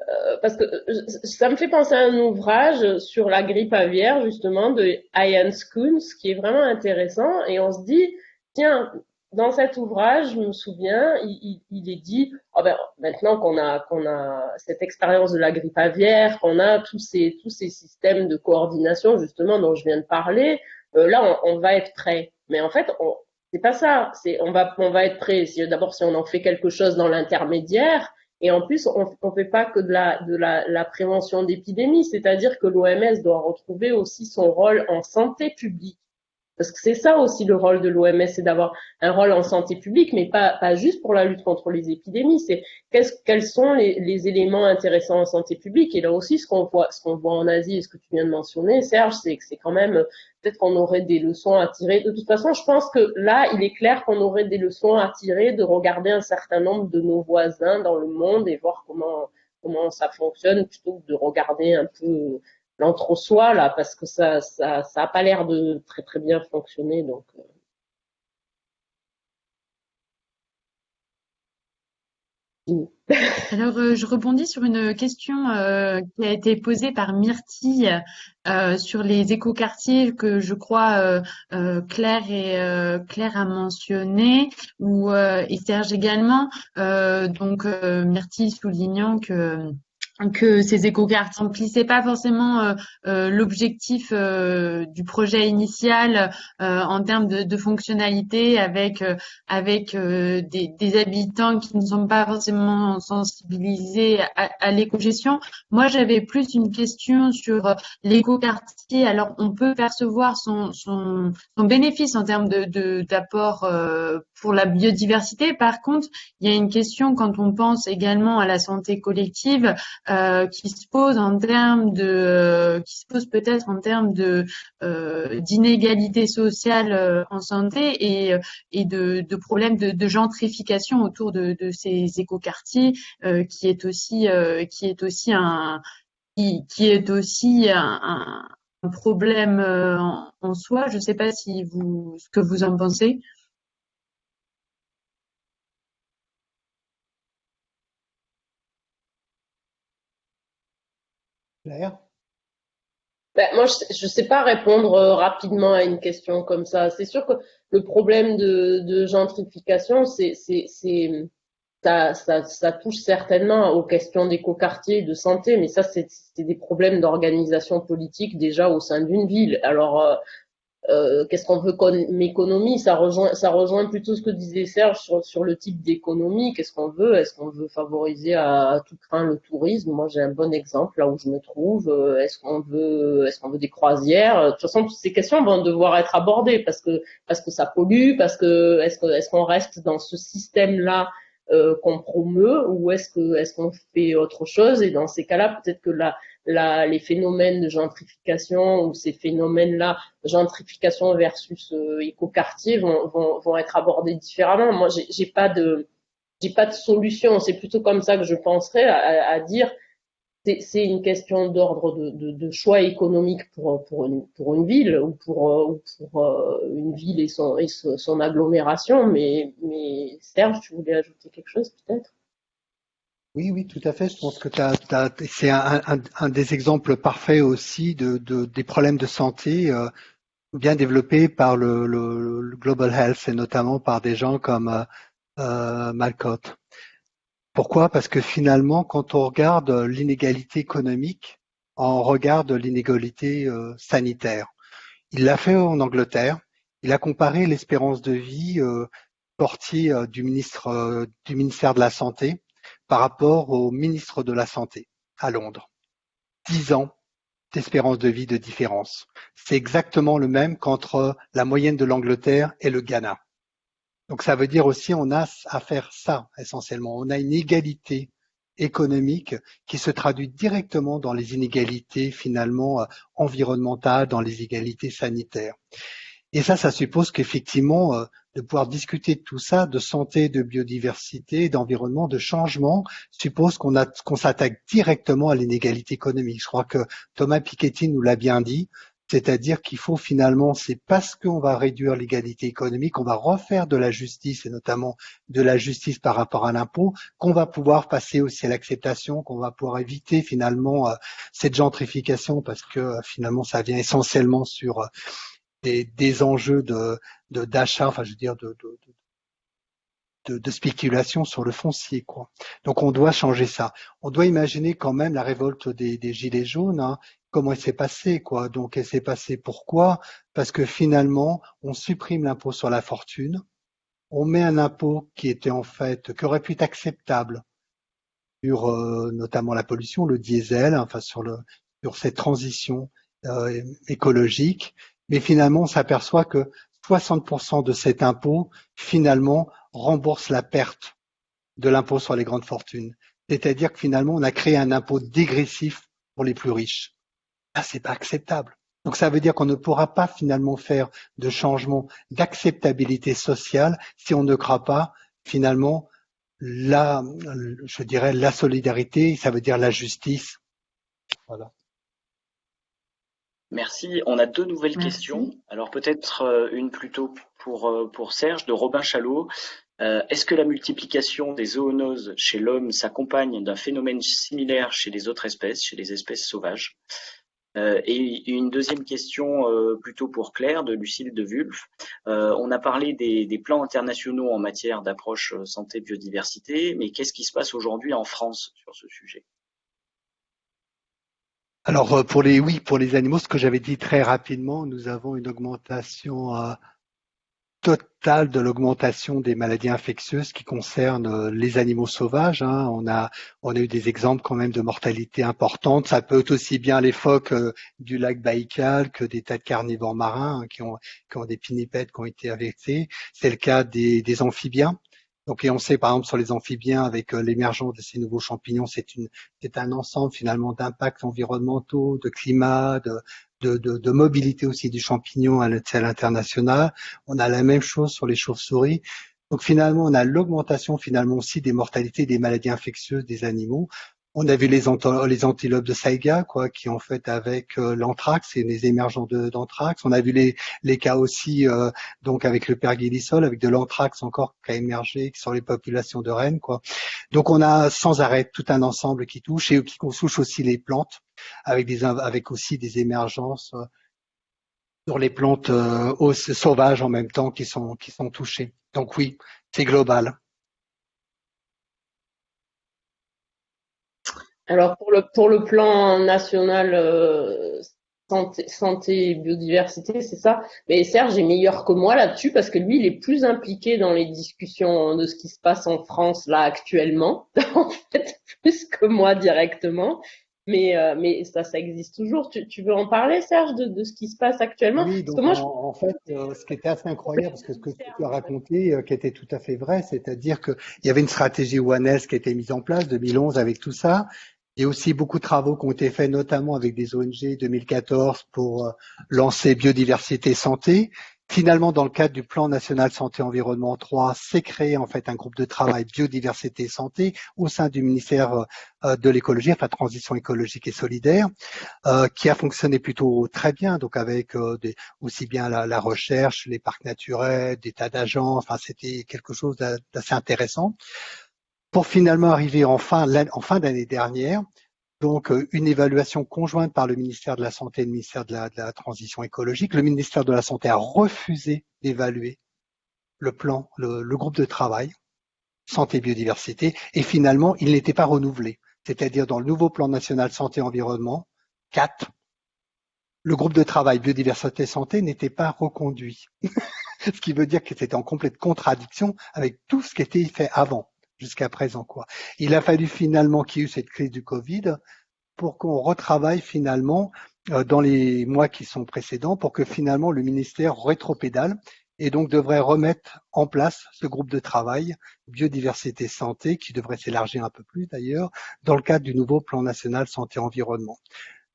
euh, parce que euh, ça me fait penser à un ouvrage sur la grippe aviaire justement de Ian Schoons qui est vraiment intéressant. Et on se dit tiens dans cet ouvrage je me souviens il, il, est dit oh ben, maintenant qu'on a qu'on a cette expérience de la grippe aviaire qu'on a tous ces tous ces systèmes de coordination justement dont je viens de parler là on, on, va être prêt. Mais en fait on, c'est pas ça. C'est on va on va être prêt. D'abord, si on en fait quelque chose dans l'intermédiaire, et en plus, on ne fait pas que de la la prévention d'épidémie, c'est-à-dire que l'OMS doit retrouver aussi son rôle en santé publique. Parce que c'est ça aussi le rôle de l'OMS, c'est d'avoir un rôle en santé publique, mais pas, pas juste pour la lutte contre les épidémies. C'est quels sont les, les, éléments intéressants en santé publique. Et là aussi, ce qu'on voit, ce qu'on voit en Asie et ce que tu viens de mentionner, Serge, c'est que c'est quand même peut-être qu'on aurait des leçons à tirer. De toute façon, je pense que là, il est clair qu'on aurait des leçons à tirer de regarder un certain nombre de nos voisins dans le monde et voir comment comment ça fonctionne plutôt que de regarder un peu l'entre-soi là parce que ça ça ça a pas l'air de très très bien fonctionner donc euh. Alors, euh, je rebondis sur une question euh, qui a été posée par Myrtille sur les écoquartiers que je crois Claire et Claire a mentionné ou Serge également. donc, Myrtille soulignant que que ces écocartes remplissaient pas forcément euh, euh, l'objectif euh, du projet initial en termes de, de fonctionnalité avec avec des, des, habitants qui ne sont pas forcément sensibilisés à, à l'éco-gestion. Moi, j'avais plus une question sur l'écoquartier. Alors, on peut percevoir son, son, son bénéfice en termes de d'apport pour la biodiversité. Par contre, il y a une question quand on pense également à la santé collective euh, qui se pose en termes de, euh, qui se pose peut-être en termes de euh, d'inégalité sociale euh, en santé et, et de, de problèmes de, de, gentrification autour de, de ces écoquartiers, qui est aussi qui est aussi un qui, qui est aussi un, un problème en, en, soi. Je ne sais pas si vous ce que vous en pensez. Ben, moi, je ne sais pas répondre euh, rapidement à une question comme ça. C'est sûr que le problème de, gentrification, ça, touche certainement aux questions d'écoquartier, de santé, mais ça, c'est, des problèmes d'organisation politique déjà au sein d'une ville. Alors, euh, euh, qu'est-ce qu'on veut comme économie Ça rejoint, ça rejoint plutôt ce que disait Serge sur, le type d'économie. Qu'est-ce qu'on veut? Est-ce qu'on veut favoriser à, tout craint le tourisme? Moi, j'ai un bon exemple là où je me trouve. Euh, est-ce qu'on veut, est-ce qu'on veut des croisières? De toute façon, toutes ces questions vont devoir être abordées parce que parce que ça pollue, parce que est-ce qu'on reste dans ce système-là euh, qu'on promeut? Ou est-ce que est-ce qu'on fait autre chose? Et dans ces cas-là, peut-être que la les phénomènes de gentrification ou ces phénomènes-là, gentrification versus euh, écoquartier, vont, être abordés différemment. Moi, j'ai pas de pas de solution. C'est plutôt comme ça que je penserais à, dire c'est une question d'ordre de, choix économique pour, une, ville ou pour, euh, euh, une ville et son, agglomération. Mais Serge, tu voulais ajouter quelque chose peut-être? Oui, oui, tout à fait. Je pense que c'est un, un, des exemples parfaits aussi de, de des problèmes de santé euh, bien développés par le, Global Health et notamment par des gens comme euh, euh, Malcott. Pourquoi? Parce que finalement, quand on regarde l'inégalité économique, on regarde l'inégalité euh, sanitaire. Il l'a fait en Angleterre. Il a comparé l'espérance de vie euh, du ministre du ministère de la Santé par rapport au ministre de la Santé à Londres. Dix ans d'espérance de vie de différence. C'est exactement le même qu'entre la moyenne de l'Angleterre et le Ghana. Donc ça veut dire aussi on a à faire ça essentiellement. On a une égalité économique qui se traduit directement dans les inégalités finalement environnementales, dans les inégalités sanitaires. Et ça, ça suppose qu'effectivement, euh, de pouvoir discuter de tout ça, de santé, de biodiversité, d'environnement, de changement, suppose qu'on qu'on s'attaque directement à l'inégalité économique. Je crois que Thomas Piketty nous l'a bien dit. C'est-à-dire qu'il faut finalement, c'est parce qu'on va réduire l'égalité économique, on va refaire de la justice et notamment de la justice par rapport à l'impôt, qu'on va pouvoir passer aussi à l'acceptation, qu'on va pouvoir éviter finalement euh, cette gentrification parce que euh, finalement ça vient essentiellement sur des, enjeux de d'achat, enfin je veux dire de, de, spéculation sur le foncier, quoi. Donc on doit changer ça. On doit imaginer quand même la révolte des, des gilets jaunes. Hein, comment elle s'est passée, quoi. Donc elle s'est passée pourquoi? Parce que finalement on supprime l'impôt sur la fortune, on met un impôt qui était en fait qui aurait pu être acceptable sur euh, notamment la pollution, le diesel, enfin sur le sur cette transition euh, écologique mais finalement, on s'aperçoit que 60% de cet impôt, finalement, rembourse la perte de l'impôt sur les grandes fortunes. C'est-à-dire que finalement, on a créé un impôt dégressif pour les plus riches. Ah, c'est pas acceptable. Donc ça veut dire qu'on ne pourra pas finalement faire de changement d'acceptabilité sociale si on ne croit pas finalement la, je dirais, la solidarité, ça veut dire la justice. Voilà. Merci. On a deux nouvelles questions. Alors peut-être euh, une plutôt pour, euh, pour Serge de Robin Chalot. Euh, est-ce que la multiplication des zoonoses chez l'homme s'accompagne d'un phénomène similaire chez les autres espèces, chez les espèces sauvages? Et une deuxième question plutôt pour Claire de Lucille de Wulf. on a parlé des, des, plans internationaux en matière d'approche santé biodiversité, mais qu'est-ce qui se passe aujourd'hui en France sur ce sujet? Alors euh, pour les oui pour les animaux, ce que j'avais dit très rapidement, nous avons une augmentation euh, totale de l'augmentation des maladies infectieuses qui concernent euh, les animaux sauvages. Hein. On a on a eu des exemples quand même de mortalité importante. Ça peut être aussi bien les phoques du lac Baïkal que des tas de carnivores marins hein, qui ont qui ont des pinnipèdes qui ont été affectés. C'est le cas des, des amphibiens. Donc, et on sait par exemple sur les amphibiens, avec euh, l'émergence de ces nouveaux champignons, c'est une, c'est un ensemble finalement d'impacts environnementaux, de climat, de, de, de, de, mobilité aussi du champignon à l'échelle internationale. On a la même chose sur les chauves-souris. Donc finalement, on a l'augmentation finalement aussi des mortalités des maladies infectieuses des animaux. On a vu les, les antilopes de Saiga, quoi, qui ont fait avec euh, l'anthrax et les émergents d'anthrax. On a vu les, les cas aussi, euh, donc avec le pergélisol, avec de l'anthrax encore qui a émergé sur les populations de rennes, quoi. Donc on a sans arrêt tout un ensemble qui touche et qui touche aussi les plantes, avec des, avec aussi des émergences euh, sur les plantes sauvages en même temps qui sont, qui sont touchées. Donc oui, c'est global. Alors pour le pour le plan national euh, santé, santé et biodiversité, c'est ça. Mais Serge est meilleur que moi là-dessus parce que lui, il est plus impliqué dans les discussions de ce qui se passe en France là actuellement, en fait, plus que moi directement. Mais, euh, mais ça, ça existe toujours. Tu, tu veux en parler, Serge, de, de, ce qui se passe actuellement? Oui, donc moi, en, fait, euh, ce qui était assez incroyable, parce que ce que tu as raconté, qui était tout à fait vrai, c'est-à-dire qu'il y avait une stratégie One Health qui a été mise en place 2011 avec tout ça, il y a aussi beaucoup de travaux qui ont été faits, notamment avec des ONG 2014 pour euh, lancer biodiversité santé. Finalement, dans le cadre du plan national santé environnement 3, s'est créé en fait un groupe de travail biodiversité santé au sein du ministère euh, de l'écologie, enfin transition écologique et solidaire, euh, qui a fonctionné plutôt très bien, donc avec des, aussi bien la, la, recherche, les parcs naturels, des tas d'agents, enfin c'était quelque chose d'assez intéressant pour finalement arriver en fin, d'année dernière, donc euh, une évaluation conjointe par le ministère de la Santé et le ministère de la, Transition écologique. Le ministère de la Santé a refusé d'évaluer le plan, le, le, groupe de travail santé biodiversité, et finalement, il n'était pas renouvelé. C'est-à-dire dans le nouveau plan national santé-environnement, 4, le groupe de travail biodiversité santé n'était pas reconduit. ce qui veut dire que c'était en complète contradiction avec tout ce qui était fait avant jusqu'à présent. Quoi. Il a fallu finalement qu'il y ait eu cette crise du Covid pour qu'on retravaille finalement euh, dans les mois qui sont précédents pour que finalement le ministère rétropédale et donc devrait remettre en place ce groupe de travail biodiversité santé qui devrait s'élargir un peu plus d'ailleurs dans le cadre du nouveau plan national santé environnement.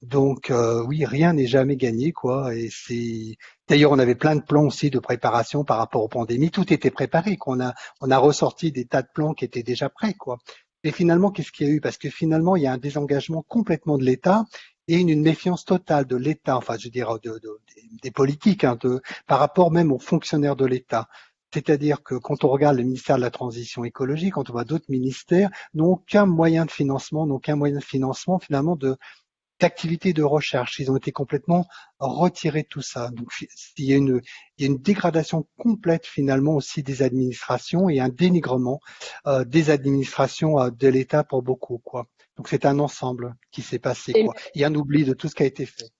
Donc euh, oui, rien n'est jamais gagné, quoi. Et c'est d'ailleurs on avait plein de plans aussi de préparation par rapport aux pandémies. Tout était préparé. Qu'on a on a ressorti des tas de plans qui étaient déjà prêts, quoi. Et finalement, qu'est-ce qu'il y a eu? Parce que finalement, il y a un désengagement complètement de l'État et une, méfiance totale de l'État, enfin je veux dire de, de, des politiques, hein, de, par rapport même aux fonctionnaires de l'État. C'est-à-dire que quand on regarde le ministère de la Transition écologique, quand on voit d'autres ministères, n'ont aucun moyen de financement, n'ont aucun moyen de financement finalement de, d'activités de recherche. Ils ont été complètement retirés de tout ça. Donc il y a une, il y a une dégradation complète finalement aussi des administrations et un dénigrement euh, des administrations euh, de l'État pour beaucoup. Quoi. Donc c'est un ensemble qui s'est passé. Quoi. Il y a un oubli de tout ce qui a été fait.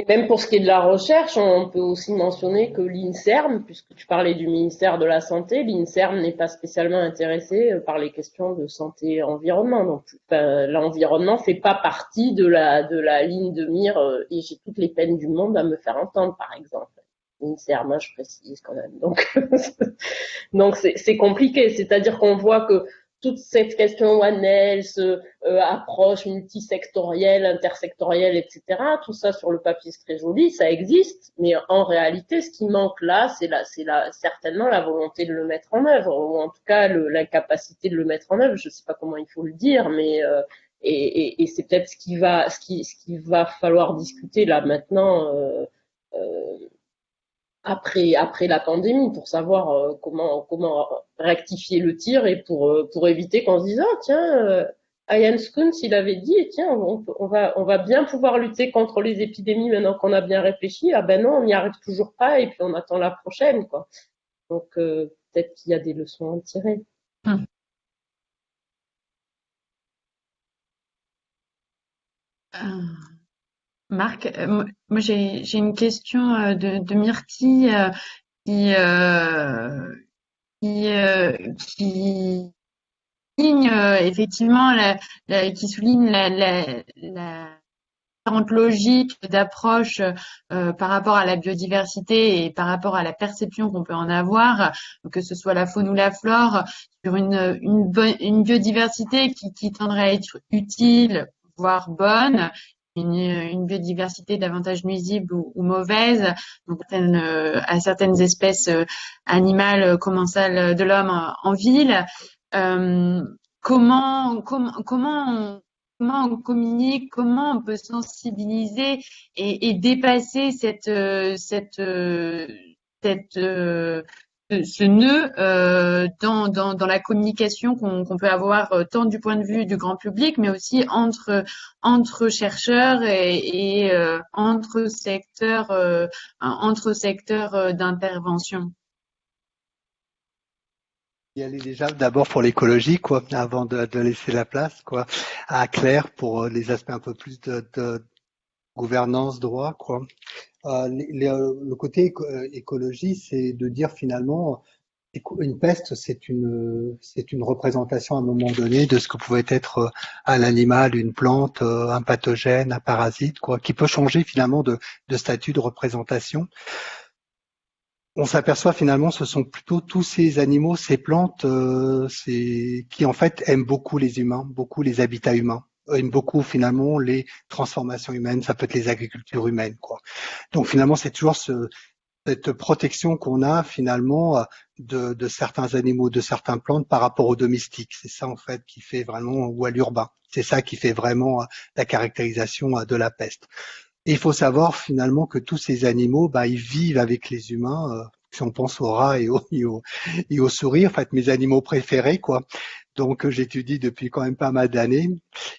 Et même pour ce qui est de la recherche, on peut aussi mentionner que l'INSERM, puisque tu parlais du ministère de la Santé, l'INSERM n'est pas spécialement intéressé euh, par les questions de santé et environnement. Donc, l'environnement fait pas partie de la, ligne de mire euh, et j'ai toutes les peines du monde à me faire entendre, par exemple. L'INSERM, hein, je précise quand même. Donc c'est compliqué. C'est-à-dire qu'on voit que toute cette question One Health, euh, approche multisectorielle, intersectorielle, etc. Tout ça sur le papier c'est très joli, ça existe, mais en réalité, ce qui manque là, c'est là, c'est là, certainement la volonté de le mettre en œuvre, ou en tout cas la capacité de le mettre en œuvre. Je ne sais pas comment il faut le dire, mais euh, et, et, et c'est peut-être ce qui va, ce qui, ce qui va falloir discuter là maintenant. Euh, euh après, après la pandémie pour savoir euh, comment, comment rectifier le tir et pour, euh, pour éviter qu'on se dise, ah, tiens, euh, Ian Skuntz, il avait dit, tiens, on, on, va, on va bien pouvoir lutter contre les épidémies maintenant qu'on a bien réfléchi. Ah ben non, on n'y arrive toujours pas et puis on attend la prochaine, quoi. Donc, peut-être qu'il y a des leçons à tirer. Hum. Marc, euh, moi j'ai une question euh, de, de Myrtille euh, qui souligne effectivement la, qui souligne la, la, la d'approche par rapport à la biodiversité et par rapport à la perception qu'on peut en avoir, que ce soit la faune ou la flore, sur une, une, une biodiversité qui tendrait à être utile, voire bonne, une, biodiversité davantage nuisible ou, mauvaise donc, euh, à certaines espèces euh, animales euh, commensales de l'homme en, ville. comment, comment, comment on, comment on communique, comment on peut sensibiliser et, et dépasser cette, cette, cette ce nœud euh, dans, dans, dans, la communication qu'on peut avoir euh, tant du point de vue du grand public, mais aussi entre, entre chercheurs et, et euh, entre secteurs, euh, entre secteurs euh, d'intervention. y aller déjà d'abord pour l'écologie, quoi, avant de, de, laisser la place, quoi, à Claire pour les aspects un peu plus de, de gouvernance, droit, quoi. Euh, le côté euh, écologie, c'est de dire finalement, une peste, c'est une, représentation à un moment donné de ce que pouvait être euh, un animal, une plante, un pathogène, un parasite, quoi, qui peut changer finalement de, statut de représentation. On s'aperçoit finalement, ce sont plutôt tous ces animaux, ces plantes, euh, qui en fait aiment beaucoup les humains, beaucoup les habitats humains aime beaucoup finalement les transformations humaines, ça peut être les agricultures humaines. Quoi. Donc finalement, c'est toujours ce, cette protection qu'on a finalement de, de, certains animaux, de certaines plantes par rapport aux domestiques. C'est ça en fait qui fait vraiment, ou à l'urbain. C'est ça qui fait vraiment la caractérisation de la peste. Et il faut savoir finalement que tous ces animaux, bah, ils vivent avec les humains. Euh, si on pense aux rats et aux, et et aux souris, en fait, mes animaux préférés, quoi donc j'étudie depuis quand même pas mal d'années,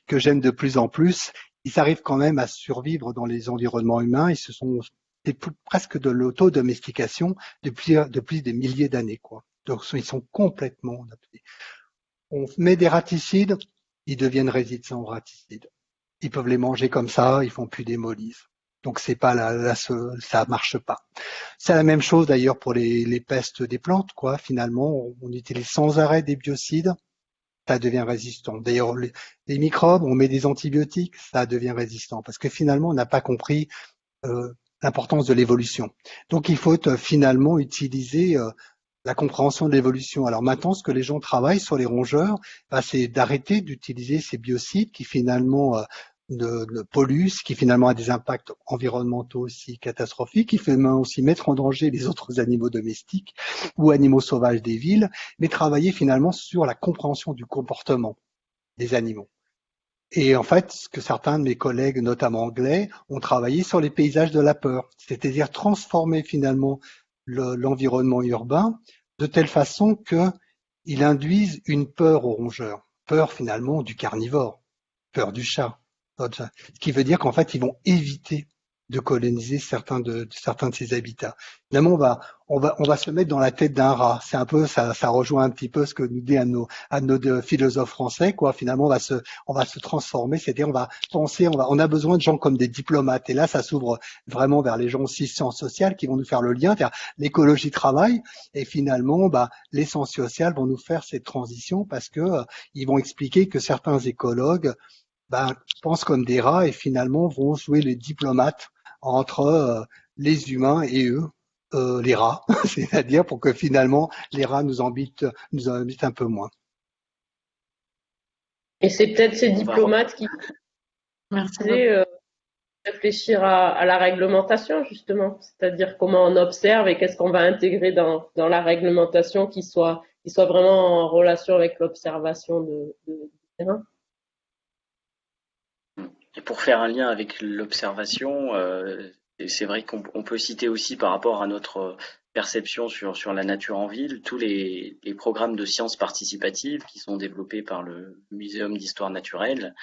que j'aime de plus en plus. Ils arrivent quand même à survivre dans les environnements humains. Ils se sont presque de l'auto-domestication depuis, depuis des milliers d'années, quoi. Donc ils sont complètement adaptés. On met des raticides, ils deviennent résistants aux raticides. Ils peuvent les manger comme ça, ils font plus d'hémolyse. Donc c'est pas là, ça marche pas. C'est la même chose d'ailleurs pour les, les, pestes des plantes, quoi. Finalement, on utilise sans arrêt des biocides ça devient résistant. D'ailleurs, les, microbes, on met des antibiotiques, ça devient résistant, parce que finalement, on n'a pas compris euh, l'importance de l'évolution. Donc, il faut euh, finalement utiliser euh, la compréhension de l'évolution. Alors maintenant, ce que les gens travaillent sur les rongeurs, bah, c'est d'arrêter d'utiliser ces biocides qui finalement de, de qui finalement a des impacts environnementaux aussi catastrophiques, qui fait aussi mettre en danger les autres animaux domestiques ou animaux sauvages des villes, mais travailler finalement sur la compréhension du comportement des animaux. Et en fait, ce que certains de mes collègues, notamment anglais, ont travaillé sur les paysages de la peur, c'est-à-dire transformer finalement l'environnement urbain de telle façon qu'il induise une peur aux rongeurs, peur finalement du carnivore, peur du chat, ce qui veut dire qu'en fait, ils vont éviter de coloniser certains de, certains de ces habitats. Finalement, on va, on va, on va se mettre dans la tête d'un rat. C'est un peu, ça, ça rejoint un petit peu ce que nous dit un nos, un de nos philosophes français, quoi. Finalement, on va se, on va se transformer, c'est-à-dire on va penser, on va, on a besoin de gens comme des diplomates. Et là, ça s'ouvre vraiment vers les gens aussi sciences sociales qui vont nous faire le lien, vers l'écologie travail. Et finalement, bah, les sciences sociales vont nous faire cette transition parce que euh, ils vont expliquer que certains écologues ben, pensent comme des rats et finalement vont jouer les diplomates entre euh, les humains et eux, euh, les rats, c'est-à-dire pour que finalement les rats nous embêtent, nous embêtent un peu moins. Et c'est peut-être ces diplomates qui euh, réfléchir à, à, la réglementation justement, c'est-à-dire comment on observe et qu'est-ce qu'on va intégrer dans, dans la réglementation qui soit, qui soit vraiment en relation avec l'observation de, de, du terrain. Et pour faire un lien avec l'observation, euh, c'est vrai qu'on peut citer aussi par rapport à notre perception sur, sur la nature en ville, tous les, les programmes de sciences participatives qui sont développés par le Muséum d'histoire naturelle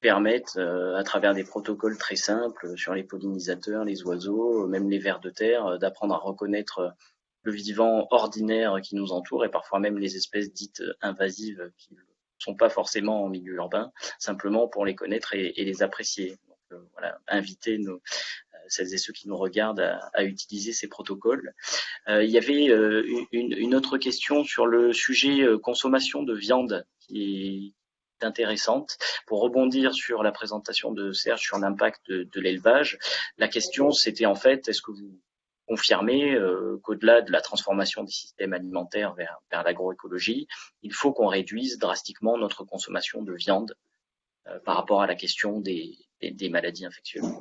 permettent, euh, à travers des protocoles très simples sur les pollinisateurs, les oiseaux, même les vers de terre, euh, d'apprendre à reconnaître le vivant ordinaire qui nous entoure et parfois même les espèces dites invasives qui sont pas forcément en milieu urbain, simplement pour les connaître et, les apprécier. Euh, voilà, inviter nos, euh, celles et ceux qui nous regardent à, utiliser ces protocoles. Euh, il y avait une, autre question sur le sujet consommation de viande qui est intéressante. Pour rebondir sur la présentation de Serge sur l'impact de l'élevage, la question c'était en fait est-ce que vous confirmer euh, qu'au-delà de la transformation des systèmes alimentaires vers, l'agroécologie, il faut qu'on réduise drastiquement notre consommation de viande euh, par rapport à la question des, maladies infectieuses.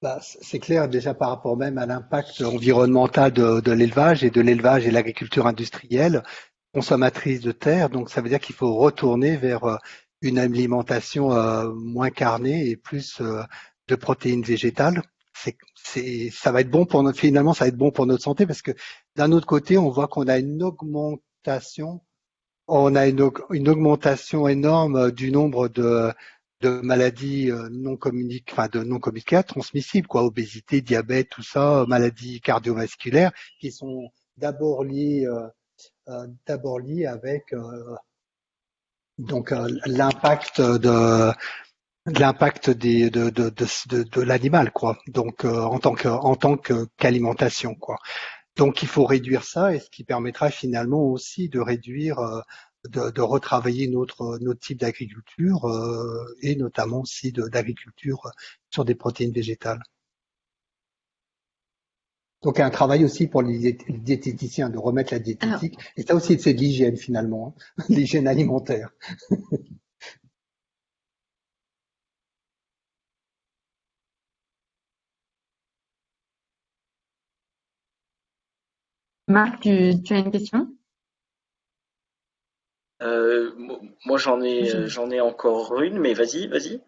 Bah, c'est clair déjà par rapport même à l'impact environnemental de, l'élevage et de l'élevage et l'agriculture industrielle consommatrice de terre. Donc ça veut dire qu'il faut retourner vers euh, une alimentation moins carnée et plus de protéines végétales ça va être bon pour notre, finalement, ça va être bon pour notre santé parce que d'un autre côté, on voit qu'on a une augmentation, on a une, augmentation énorme du nombre de, maladies euh, non communiques, enfin de non transmissibles, quoi, obésité, diabète, tout ça, maladies cardiovasculaires, qui sont d'abord liées, euh, euh, d'abord avec euh, donc euh, l'impact de l'impact des de de de, de, l'animal quoi. Donc euh, en tant que en tant que qu'alimentation quoi. Donc il faut réduire ça et ce qui permettra finalement aussi de réduire euh, de, de, retravailler notre notre type d'agriculture euh, et notamment aussi d'agriculture sur des protéines végétales. Donc un travail aussi pour les diététiciens de remettre la diététique. Alors, et ça aussi c'est de l'hygiène finalement hein, l'hygiène alimentaire Marc, tu, tu as une question? Euh, Moi, j'en ai, j'en ai encore une, mais vas-y, vas-y.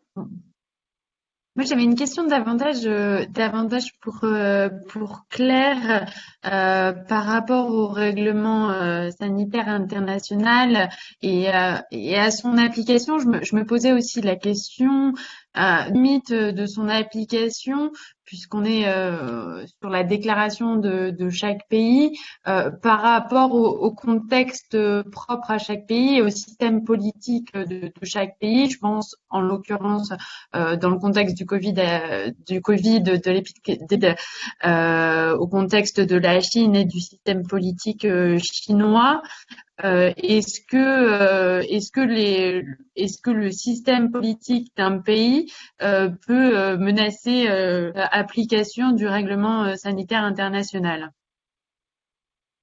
Moi, j'avais une question davantage, euh, davantage pour, euh, pour Claire euh, par rapport au règlement euh, sanitaire international et, euh, et, à son application. Je me, je me posais aussi la question limite de son application puisqu'on est euh, sur la déclaration de, de chaque pays, euh, par rapport au, contexte propre à chaque pays et au système politique de, de chaque pays. Je pense, en l'occurrence, euh, dans le contexte du Covid, euh, du Covid, de euh, au contexte de la Chine et du système politique euh, chinois. Euh, est-ce que euh, est-ce que les est-ce que le système politique d'un pays euh, peut menacer l'application du règlement sanitaire international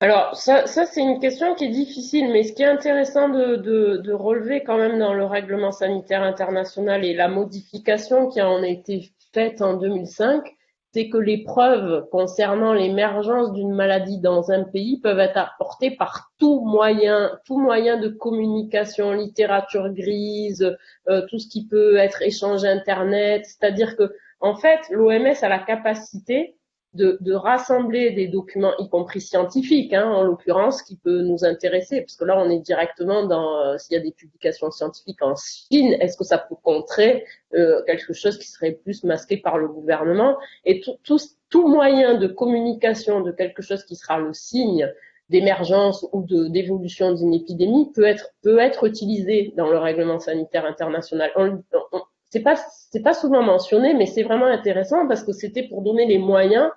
alors ça, c'est une question qui est difficile, mais ce qui est intéressant de, relever quand même dans le règlement sanitaire international et la modification qui en a été faite en 2005, c'est que les preuves concernant l'émergence d'une maladie dans un pays peuvent être apportées par tout moyen, tout moyen de communication, littérature grise, euh, tout ce qui peut être échange internet. C'est-à-dire que, en fait, l'OMS a la capacité de, rassembler des documents, y compris scientifiques, hein, en l'occurrence, qui peut nous intéresser, parce que là, on est directement dans euh, s'il y a des publications scientifiques en Chine, est-ce que ça peut contrer euh, quelque chose qui serait plus masqué par le gouvernement? Et tout, moyen de communication de quelque chose qui sera le signe d'émergence ou d'évolution d'une épidémie peut être peut être utilisé dans le règlement sanitaire international. On, on, c'est pas c'est pas souvent mentionné, mais c'est vraiment intéressant parce que c'était pour donner les moyens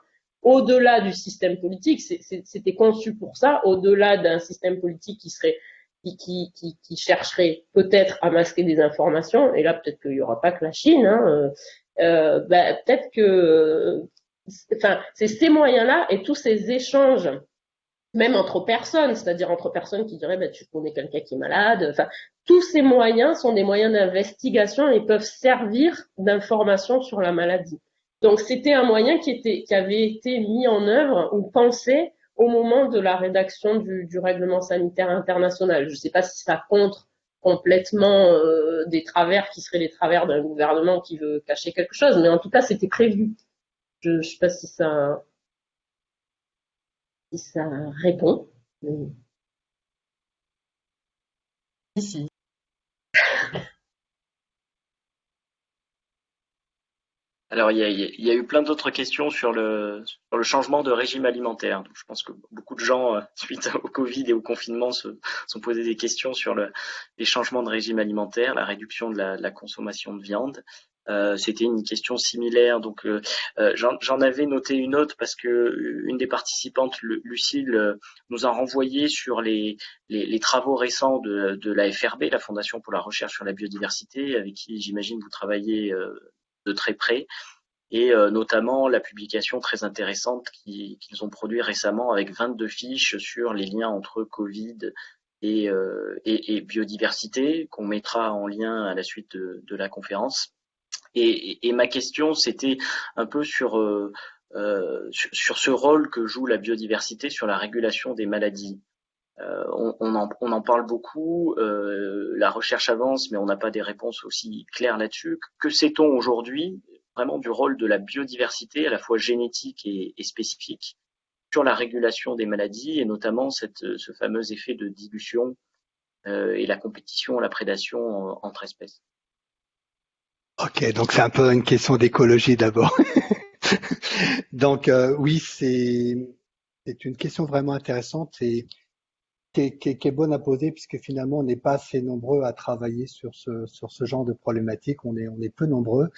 au-delà du système politique. C'était conçu pour ça, au-delà d'un système politique qui serait qui, qui, qui, chercherait peut-être à masquer des informations. Et là, peut-être qu'il y aura pas que la Chine. Hein, euh, euh ben, peut-être que, enfin, c'est ces moyens-là et tous ces échanges même entre personnes, c'est-à-dire entre personnes qui diraient bah, tu connais quelqu'un qui est malade. Enfin, tous ces moyens sont des moyens d'investigation et peuvent servir d'information sur la maladie. Donc c'était un moyen qui avait été mis en œuvre ou pensé au moment de la rédaction du, règlement sanitaire international. Je ne sais pas si ça contre complètement euh, des travers qui seraient les travers d'un gouvernement qui veut cacher quelque chose, mais en tout cas c'était prévu. Je ne sais pas si ça répond. Alors, il y, a, eu plein d'autres questions sur le, sur le changement de régime alimentaire. je pense que beaucoup de gens, euh, suite au Covid et au confinement, se sont posés des questions sur le, les changements de régime alimentaire, la réduction de la consommation de viande. Euh, c'était une question similaire. Donc, euh, euh, j'en avais noté une autre parce que une des participantes, Lucille, nous a renvoyé sur les, les, travaux récents de, de, la FRB, la Fondation pour la recherche sur la biodiversité, avec qui j'imagine vous travaillez de très près, et notamment la publication très intéressante qu'ils ont produit récemment avec 22 fiches sur les liens entre Covid et, et, biodiversité, qu'on mettra en lien à la suite de, la conférence. Et, ma question, c'était un peu sur, euh, euh, sur, ce rôle que joue la biodiversité sur la régulation des maladies. Euh, on, en, parle beaucoup, euh, la recherche avance, mais on n'a pas des réponses aussi claires là-dessus. Que sait-on aujourd'hui vraiment du rôle de la biodiversité, à la fois génétique et, spécifique, sur la régulation des maladies, et notamment ce fameux effet de dilution euh, et la compétition, la prédation entre espèces? Ok, donc c'est un peu une question d'écologie d'abord. donc oui, c'est une question vraiment intéressante et qui est, bonne à poser puisque finalement on n'est pas assez nombreux à travailler sur ce sur ce genre de problématique. On est on est peu nombreux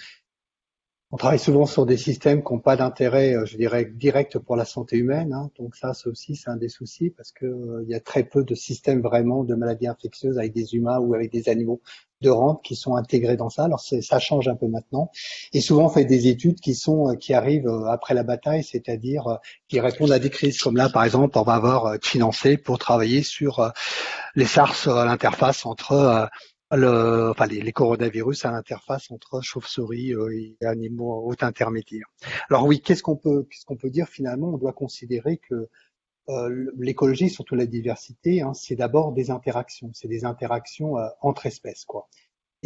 on travaille souvent sur des systèmes qui n'ont pas d'intérêt, euh, je dirais, direct pour la santé humaine. Hein. Donc ça, c'est aussi un des soucis parce que euh, il y a très peu de systèmes vraiment de maladies infectieuses avec des humains ou avec des animaux de rente qui sont intégrés dans ça. Alors ça change un peu maintenant. Et souvent, on fait des études qui sont euh, qui arrivent après la bataille, c'est-à-dire qui répondent à des crises. Comme là, par exemple, on va avoir financé pour travailler sur les SARS à l'interface entre le, enfin, les, les, coronavirus à l'interface entre chauves-souris euh, et animaux haut intermédiaires. Alors oui, qu'est-ce qu'on peut, qu'est-ce qu'on peut dire finalement? On doit considérer que euh, l'écologie, surtout la diversité, hein, c'est d'abord des interactions, c'est des interactions euh, entre espèces, quoi.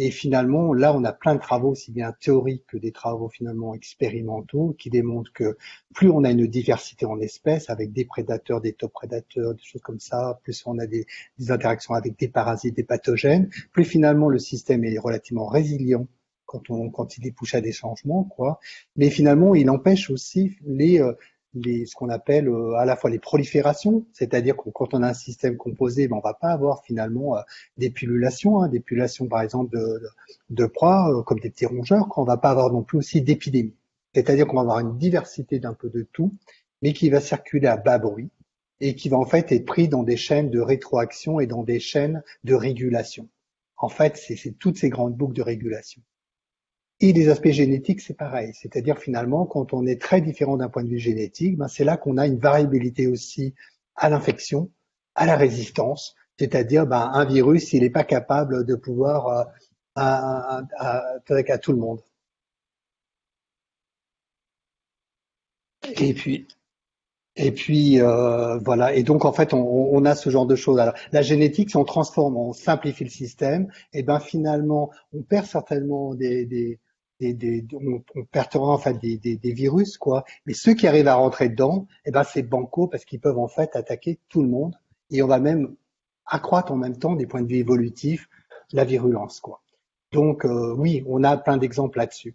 Et finalement, là, on a plein de travaux, aussi bien théoriques que des travaux finalement expérimentaux, qui démontrent que plus on a une diversité en espèces, avec des prédateurs, des top prédateurs, des choses comme ça, plus on a des, interactions avec des parasites, des pathogènes, plus finalement le système est relativement résilient quand on quand il est à des changements, quoi. Mais finalement, il empêche aussi les euh, ce qu'on appelle euh, à la fois les proliférations, c'est-à-dire que quand on a un système composé, ben, on va pas avoir finalement euh, des pullulations, hein, des pullulations par exemple de, de, proies euh, comme des petits rongeurs, qu'on va pas avoir non plus aussi d'épidémies. C'est-à-dire qu'on va avoir une diversité d'un peu de tout, mais qui va circuler à bas bruit et qui va en fait être pris dans des chaînes de rétroaction et dans des chaînes de régulation. En fait, c'est toutes ces grandes boucles de régulation. Et les aspects génétiques, c'est pareil. C'est-à-dire finalement, quand on est très différent d'un point de vue génétique, ben c'est là qu'on a une variabilité aussi à l'infection, à la résistance. C'est-à-dire, ben, un virus, il n'est pas capable de pouvoir euh, à, tout le monde. Et puis, et puis euh, voilà. Et donc en fait, on, a ce genre de choses. Alors, la génétique, si on transforme, on simplifie le système, et ben finalement, on perd certainement des on, on perdra en fait des, virus quoi. Mais ceux qui arrivent à rentrer dedans, eh ben c'est banco parce qu'ils peuvent en fait attaquer tout le monde et on va même accroître en même temps des points de vue évolutifs la virulence quoi. Donc euh, oui, on a plein d'exemples là-dessus.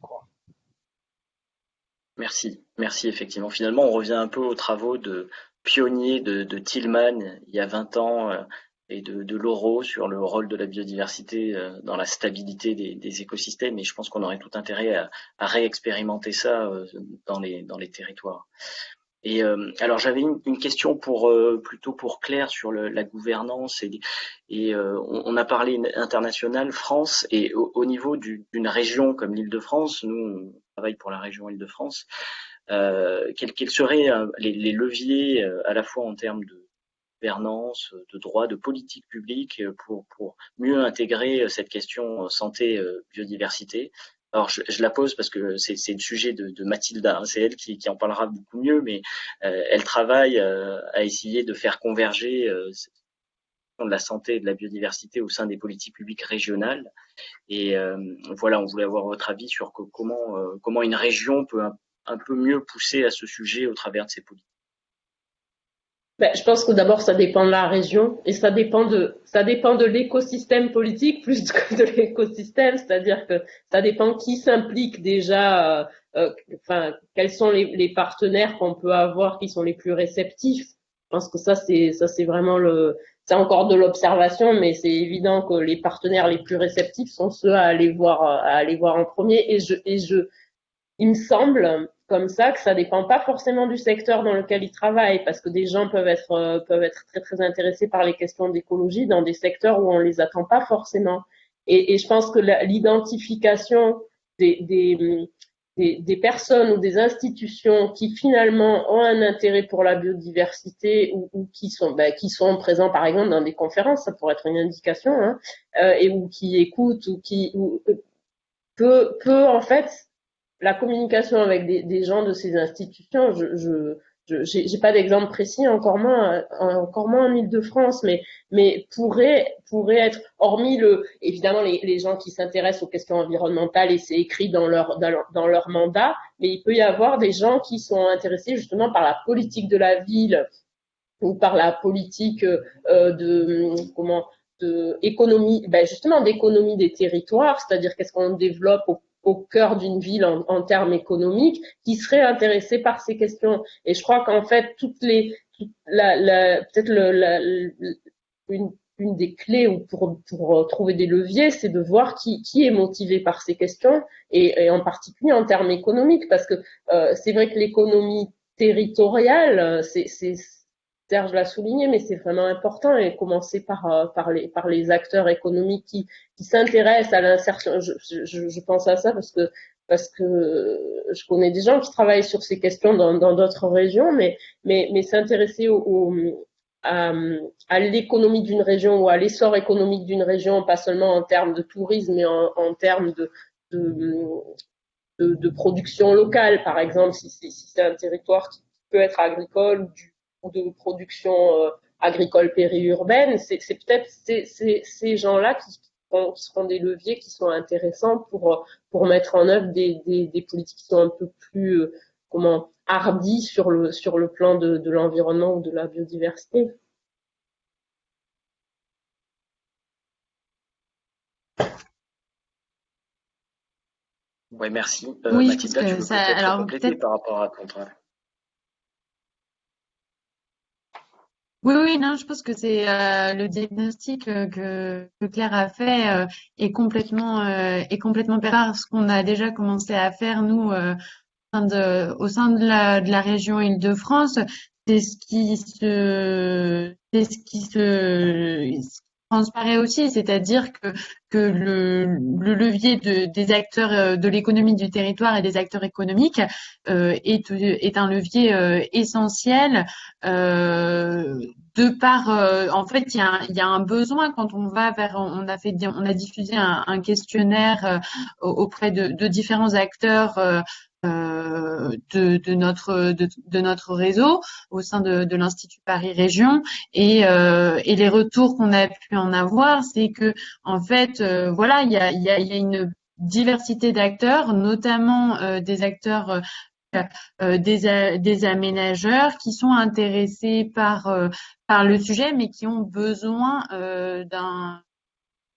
Merci, merci effectivement. Finalement, on revient un peu aux travaux de pionniers de, de Tillman il y a 20 ans euh, et de, de sur le rôle de la biodiversité euh, dans la stabilité des, des écosystèmes. Et je pense qu'on aurait tout intérêt à, à réexpérimenter ça euh, dans les, dans les territoires. Et euh, alors j'avais une, une, question pour plutôt pour Claire sur le, la gouvernance et, et on, on, a parlé international France et au, au niveau d'une région comme l'Île-de-France, nous on travaille pour la région Île-de-France. Euh, quels, quels, seraient les, les leviers à la fois en termes de gouvernance, de droit, de politique publique pour, pour mieux intégrer cette question santé, biodiversité. Alors je, je la pose parce que c'est le sujet de, de Mathilda, hein, c'est elle qui, qui, en parlera beaucoup mieux, mais euh, elle travaille euh, à essayer de faire converger euh, de la santé et de la biodiversité au sein des politiques publiques régionales. Et euh, voilà, on voulait avoir votre avis sur que, comment, euh, comment une région peut un peu mieux pousser à ce sujet au travers de ses politiques. Ben, je pense que d'abord ça dépend de la région et ça dépend de ça dépend de l'écosystème politique plus que de l'écosystème, c'est-à-dire que ça dépend qui s'implique déjà, euh, euh, enfin quels sont les, les partenaires qu'on peut avoir qui sont les plus réceptifs. Je pense que ça c'est ça c'est vraiment le c'est encore de l'observation, mais c'est évident que les partenaires les plus réceptifs sont ceux à aller voir à aller voir en premier et je et je il me semble comme ça que ça dépend pas forcément du secteur dans lequel ils travaillent parce que des gens peuvent être euh, peuvent être très très intéressés par les questions d'écologie dans des secteurs où on les attend pas forcément. Et, je pense que l'identification des, des, des, personnes ou des institutions qui finalement ont un intérêt pour la biodiversité ou, qui sont ben, qui sont présents par exemple dans des conférences ça pourrait être une indication hein, euh, et ou qui écoutent ou qui ou, peut peut en fait la communication avec des, gens de ces institutions, je, je j'ai pas d'exemple précis, encore moins, encore moins en Ile-de-France, mais, mais pourrait, pourrait être, hormis le, évidemment, les, gens qui s'intéressent aux questions environnementales et c'est écrit dans leur, dans leur, dans leur mandat, mais il peut y avoir des gens qui sont intéressés justement par la politique de la ville ou par la politique euh, de, comment, de économie, ben justement d'économie des territoires, c'est-à-dire qu'est-ce qu'on développe au au cœur d'une ville en, termes économiques qui seraient intéressés par ces questions. Et je crois qu'en fait, toutes les, peut-être une, des clés pour, pour trouver des leviers, c'est de voir qui, qui est motivé par ces questions et, en particulier en termes économiques, parce que euh, c'est vrai que l'économie territoriale, c'est Serge l'a souligné, mais c'est vraiment important et commencer par, euh, par, les, par les acteurs économiques qui, s'intéressent à l'insertion. Je, pense à ça parce que, parce que je connais des gens qui travaillent sur ces questions dans d'autres régions, mais, mais, mais s'intéresser au, à, l'économie d'une région ou à l'essor économique d'une région, pas seulement en termes de tourisme, mais en, termes de, de, production locale, par exemple, si, c'est un territoire qui peut être agricole du de production euh, agricole périurbaine, c'est peut-être ces, ces, ces gens-là qui, qui, seront des leviers qui sont intéressants pour, pour mettre en œuvre des, des, des politiques qui sont un peu plus euh, comment hardies sur le, sur le plan de, de l'environnement ou de la biodiversité. Oui, merci. Euh, oui, Mathilda, tu veux ça, alors, compléter par rapport à ton Oui, oui, non, je pense que c'est euh, le diagnostic euh, que, que, Claire a fait euh, est complètement euh, est complètement par ce qu'on a déjà commencé à faire nous euh, de, au sein de la, de la région Île-de-France. C'est ce qui se c'est ce qui se transparaît aussi, c'est-à-dire que, que le, le levier de, des acteurs euh, de l'économie du territoire et des acteurs économiques euh, est, est un levier euh, essentiel euh, de par euh, en fait il y, a, il y, a, un besoin quand on va vers on a fait on a diffusé un, un questionnaire auprès de, de, différents acteurs euh, de, de, notre réseau au sein de, l'Institut Paris Région. Et, euh, et les retours qu'on a pu en avoir, c'est que en fait, euh, voilà, il y a, une diversité d'acteurs, notamment des acteurs des, des, aménageurs qui sont intéressés par, par le sujet, mais qui ont besoin d'un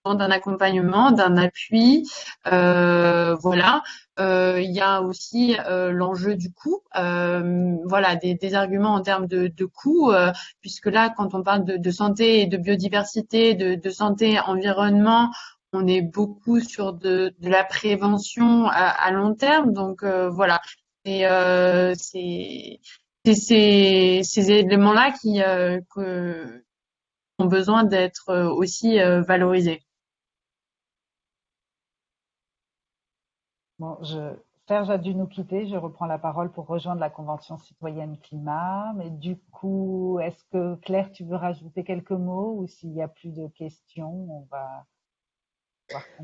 d'un accompagnement, d'un appui. Euh, voilà. Euh, il y a aussi euh, l'enjeu du coût. voilà, des, arguments en termes de, coût, puisque là, quand on parle de, santé et de biodiversité, de, santé environnement, on est beaucoup sur de, la prévention à, long terme. Donc voilà. C'est ces, éléments-là qui ont besoin d'être aussi valorisés. Bon, Serge a dû nous quitter. Je reprends la parole pour rejoindre la Convention citoyenne climat. Mais du coup, est-ce que Claire, tu veux rajouter quelques mots ou s'il n'y a plus de questions, on va.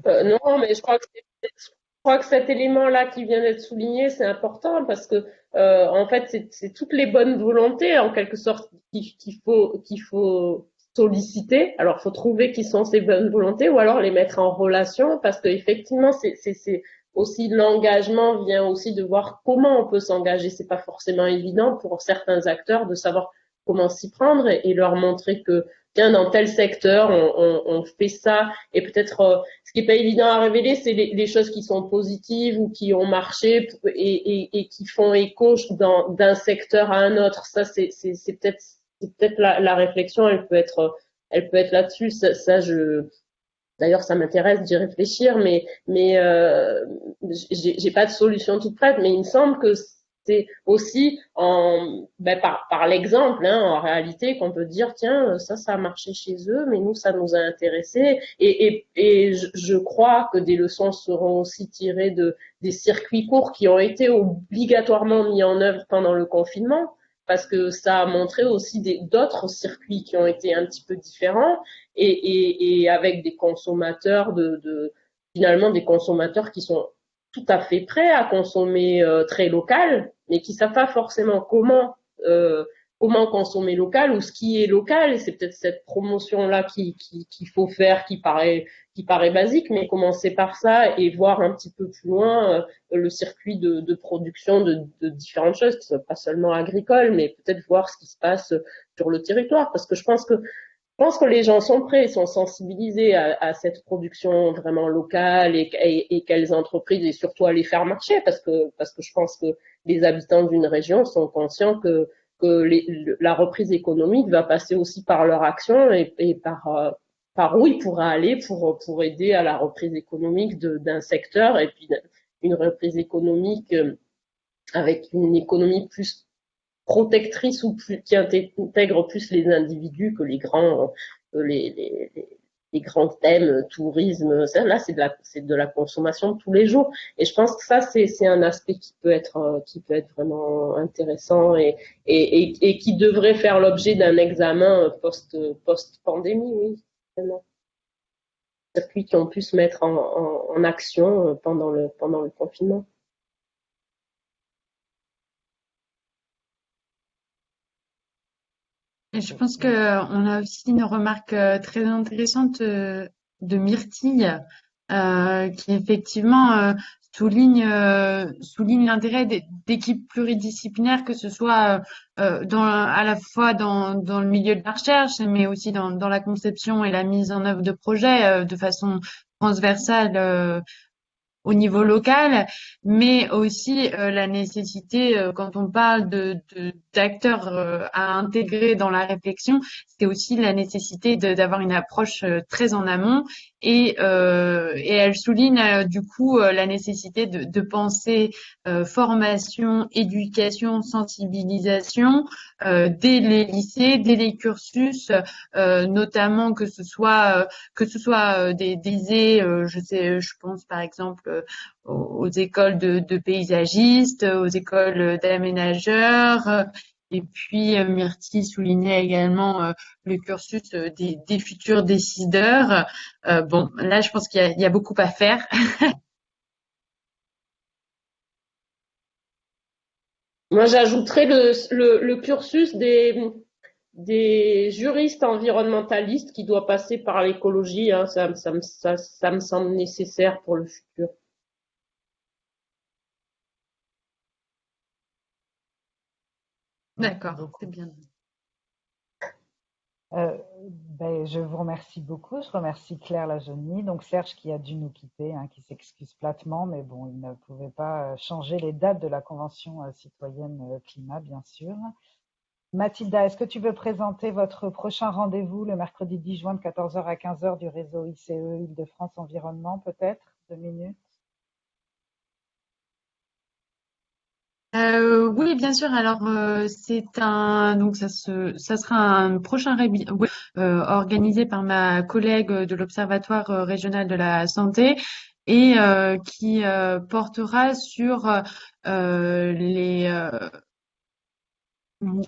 Euh, non, mais je crois que, cet élément-là qui vient d'être souligné, c'est important parce que euh, en fait, c'est toutes les bonnes volontés en quelque sorte qu'il faut faut solliciter. Alors, faut trouver qui sont ces bonnes volontés ou alors les mettre en relation parce que effectivement, c'est aussi l'engagement vient aussi de voir comment on peut s'engager. C'est pas forcément évident pour certains acteurs de savoir comment s'y prendre et, leur montrer que tiens dans tel secteur on, on, on fait ça et peut-être euh, ce qui est pas évident à révéler c'est les, les, choses qui sont positives ou qui ont marché et, et, et qui font écho d'un secteur à un autre. Ça c'est peut-être c'est peut-être la, la, réflexion elle peut être elle peut être là-dessus. Ça, ça je D'ailleurs, ça m'intéresse d'y réfléchir, mais mais euh, j'ai pas de solution toute prête. Mais il me semble que c'est aussi en ben, par par l'exemple, hein, en réalité, qu'on peut dire tiens ça ça a marché chez eux, mais nous ça nous a intéressé. Et et, et je, je crois que des leçons seront aussi tirées de des circuits courts qui ont été obligatoirement mis en œuvre pendant le confinement parce que ça a montré aussi d'autres circuits qui ont été un petit peu différents et, et, et avec des consommateurs de, de, finalement des consommateurs qui sont tout à fait prêts à consommer euh, très local, mais qui savent pas forcément comment euh, comment consommer local ou ce qui est local. C'est peut-être cette promotion-là qu'il qui, qui faut faire, qui paraît, qui paraît basique, mais commencer par ça et voir un petit peu plus loin euh, le circuit de, de production de, de, différentes choses, qui sont pas seulement agricoles, mais peut-être voir ce qui se passe sur le territoire. Parce que je pense que je pense que les gens sont prêts, sont sensibilisés à, à cette production vraiment locale et, et, et, quelles entreprises et surtout à les faire marcher parce que parce que je pense que les habitants d'une région sont conscients que que les, la reprise économique va passer aussi par leur action et, par, euh, par où ils pourraient aller pour, pour aider à la reprise économique d'un secteur et puis une reprise économique euh, avec une économie plus protectrice ou plus, qui intègre plus les individus que les grands, euh, les, les, les grands thèmes, tourisme, ça, là c'est de la consommation de tous les jours. Et je pense que ça c'est un aspect qui peut être euh, vraiment intéressant et qui devrait faire l'objet d'un examen post post pandémie, oui, vraiment. Circuits qui ont pu se mettre en, action pendant le confinement. Je pense qu'on a aussi une remarque euh, très intéressante euh, de Myrtille, euh, qui effectivement souligne l'intérêt d'équipes pluridisciplinaires, que ce soit à la fois dans, le milieu de la recherche, mais aussi dans la conception et la mise en œuvre de projets de façon transversale au niveau local, mais aussi euh, la nécessité, euh, quand on parle de d'acteurs euh, à intégrer dans la réflexion, c'est aussi la nécessité d'avoir une approche très en amont et, et elle souligne du coup la nécessité de, de penser formation, éducation, sensibilisation dès les lycées, dès les cursus, notamment que ce soit que ce soit des, des je sais, je pense par exemple euh, aux, écoles de, paysagistes, aux écoles d'aménageurs. Et puis, euh, Myrtille soulignait également euh, le cursus des, futurs décideurs. bon, là, je pense qu'il y, a beaucoup à faire. Moi, j'ajouterais le, cursus des, juristes environnementalistes qui doit passer par l'écologie. Hein. ça, me semble nécessaire pour le futur. D'accord, c'est bien. Euh, ben, je vous remercie beaucoup. Je remercie Claire Lajeunie, donc Serge qui a dû nous quitter, hein, qui s'excuse platement, mais bon, il ne pouvait pas euh, changer les dates de la Convention euh, citoyenne climat, bien sûr. Mathilda, est-ce que tu veux présenter votre prochain rendez-vous le mercredi 10 juin de 14h à 15h du réseau ICE Île-de-France Environnement, peut-être Deux minutes Euh, oui, bien sûr. Alors, euh, c'est un donc ça se ça sera un prochain euh, organisé par ma collègue de l'Observatoire régional de la santé et qui portera sur les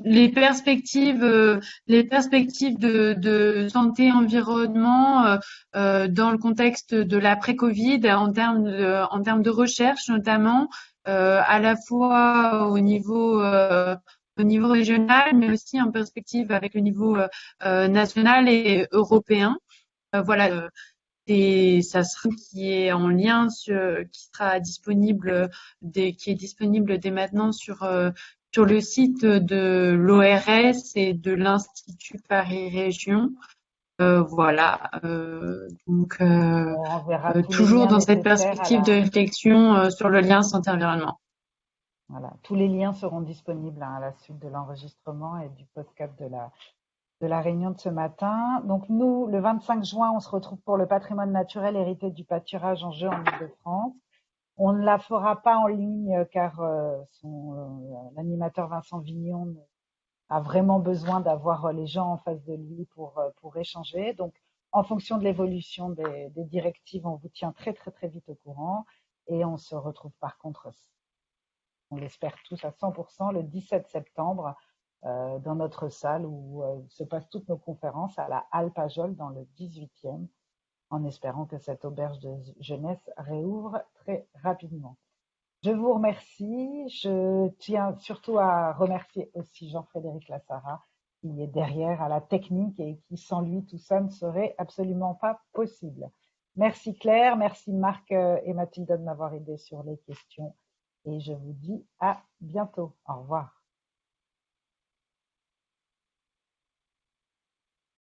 les perspectives, les perspectives de, santé environnement dans le contexte de l'après-Covid en termes de, en termes de recherche notamment à la fois au niveau euh, au niveau régional, mais aussi en perspective avec le niveau euh, national et européen. voilà, et ça sera qui est en lien sur, qui sera disponible dès, qui est disponible dès maintenant sur sur le site de l'ORS et de l'Institut Paris Région. Euh, voilà, euh, donc euh, toujours dans cette perspective de réflexion sur le lien santé-environnement. Voilà, tous les liens seront disponibles hein, à la suite de l'enregistrement et du podcast de la, de la réunion de ce matin. Donc nous, le 25 juin, on se retrouve pour le patrimoine naturel hérité du pâturage en jeu en Ile-de-France. On ne la fera pas en ligne car l'animateur Vincent Vignon a vraiment besoin d'avoir euh, les gens en face de lui pour, euh, pour échanger. Donc, en fonction de l'évolution des, directives, on vous tient très, très, très vite au courant. Et on se retrouve par contre, on l'espère tous à 100%, le 17 septembre euh, dans notre salle où se passent toutes nos conférences à la Halle Pajol dans le 18e, en espérant que cette auberge de jeunesse réouvre très rapidement. Je vous remercie. Je tiens surtout à remercier aussi Jean-Frédéric Lassara, qui est derrière à la technique et qui, sans lui, tout ça ne serait absolument pas possible. Merci Claire, merci Marc euh, et Mathilde de m'avoir aidé sur les questions et je vous dis à bientôt. Au revoir.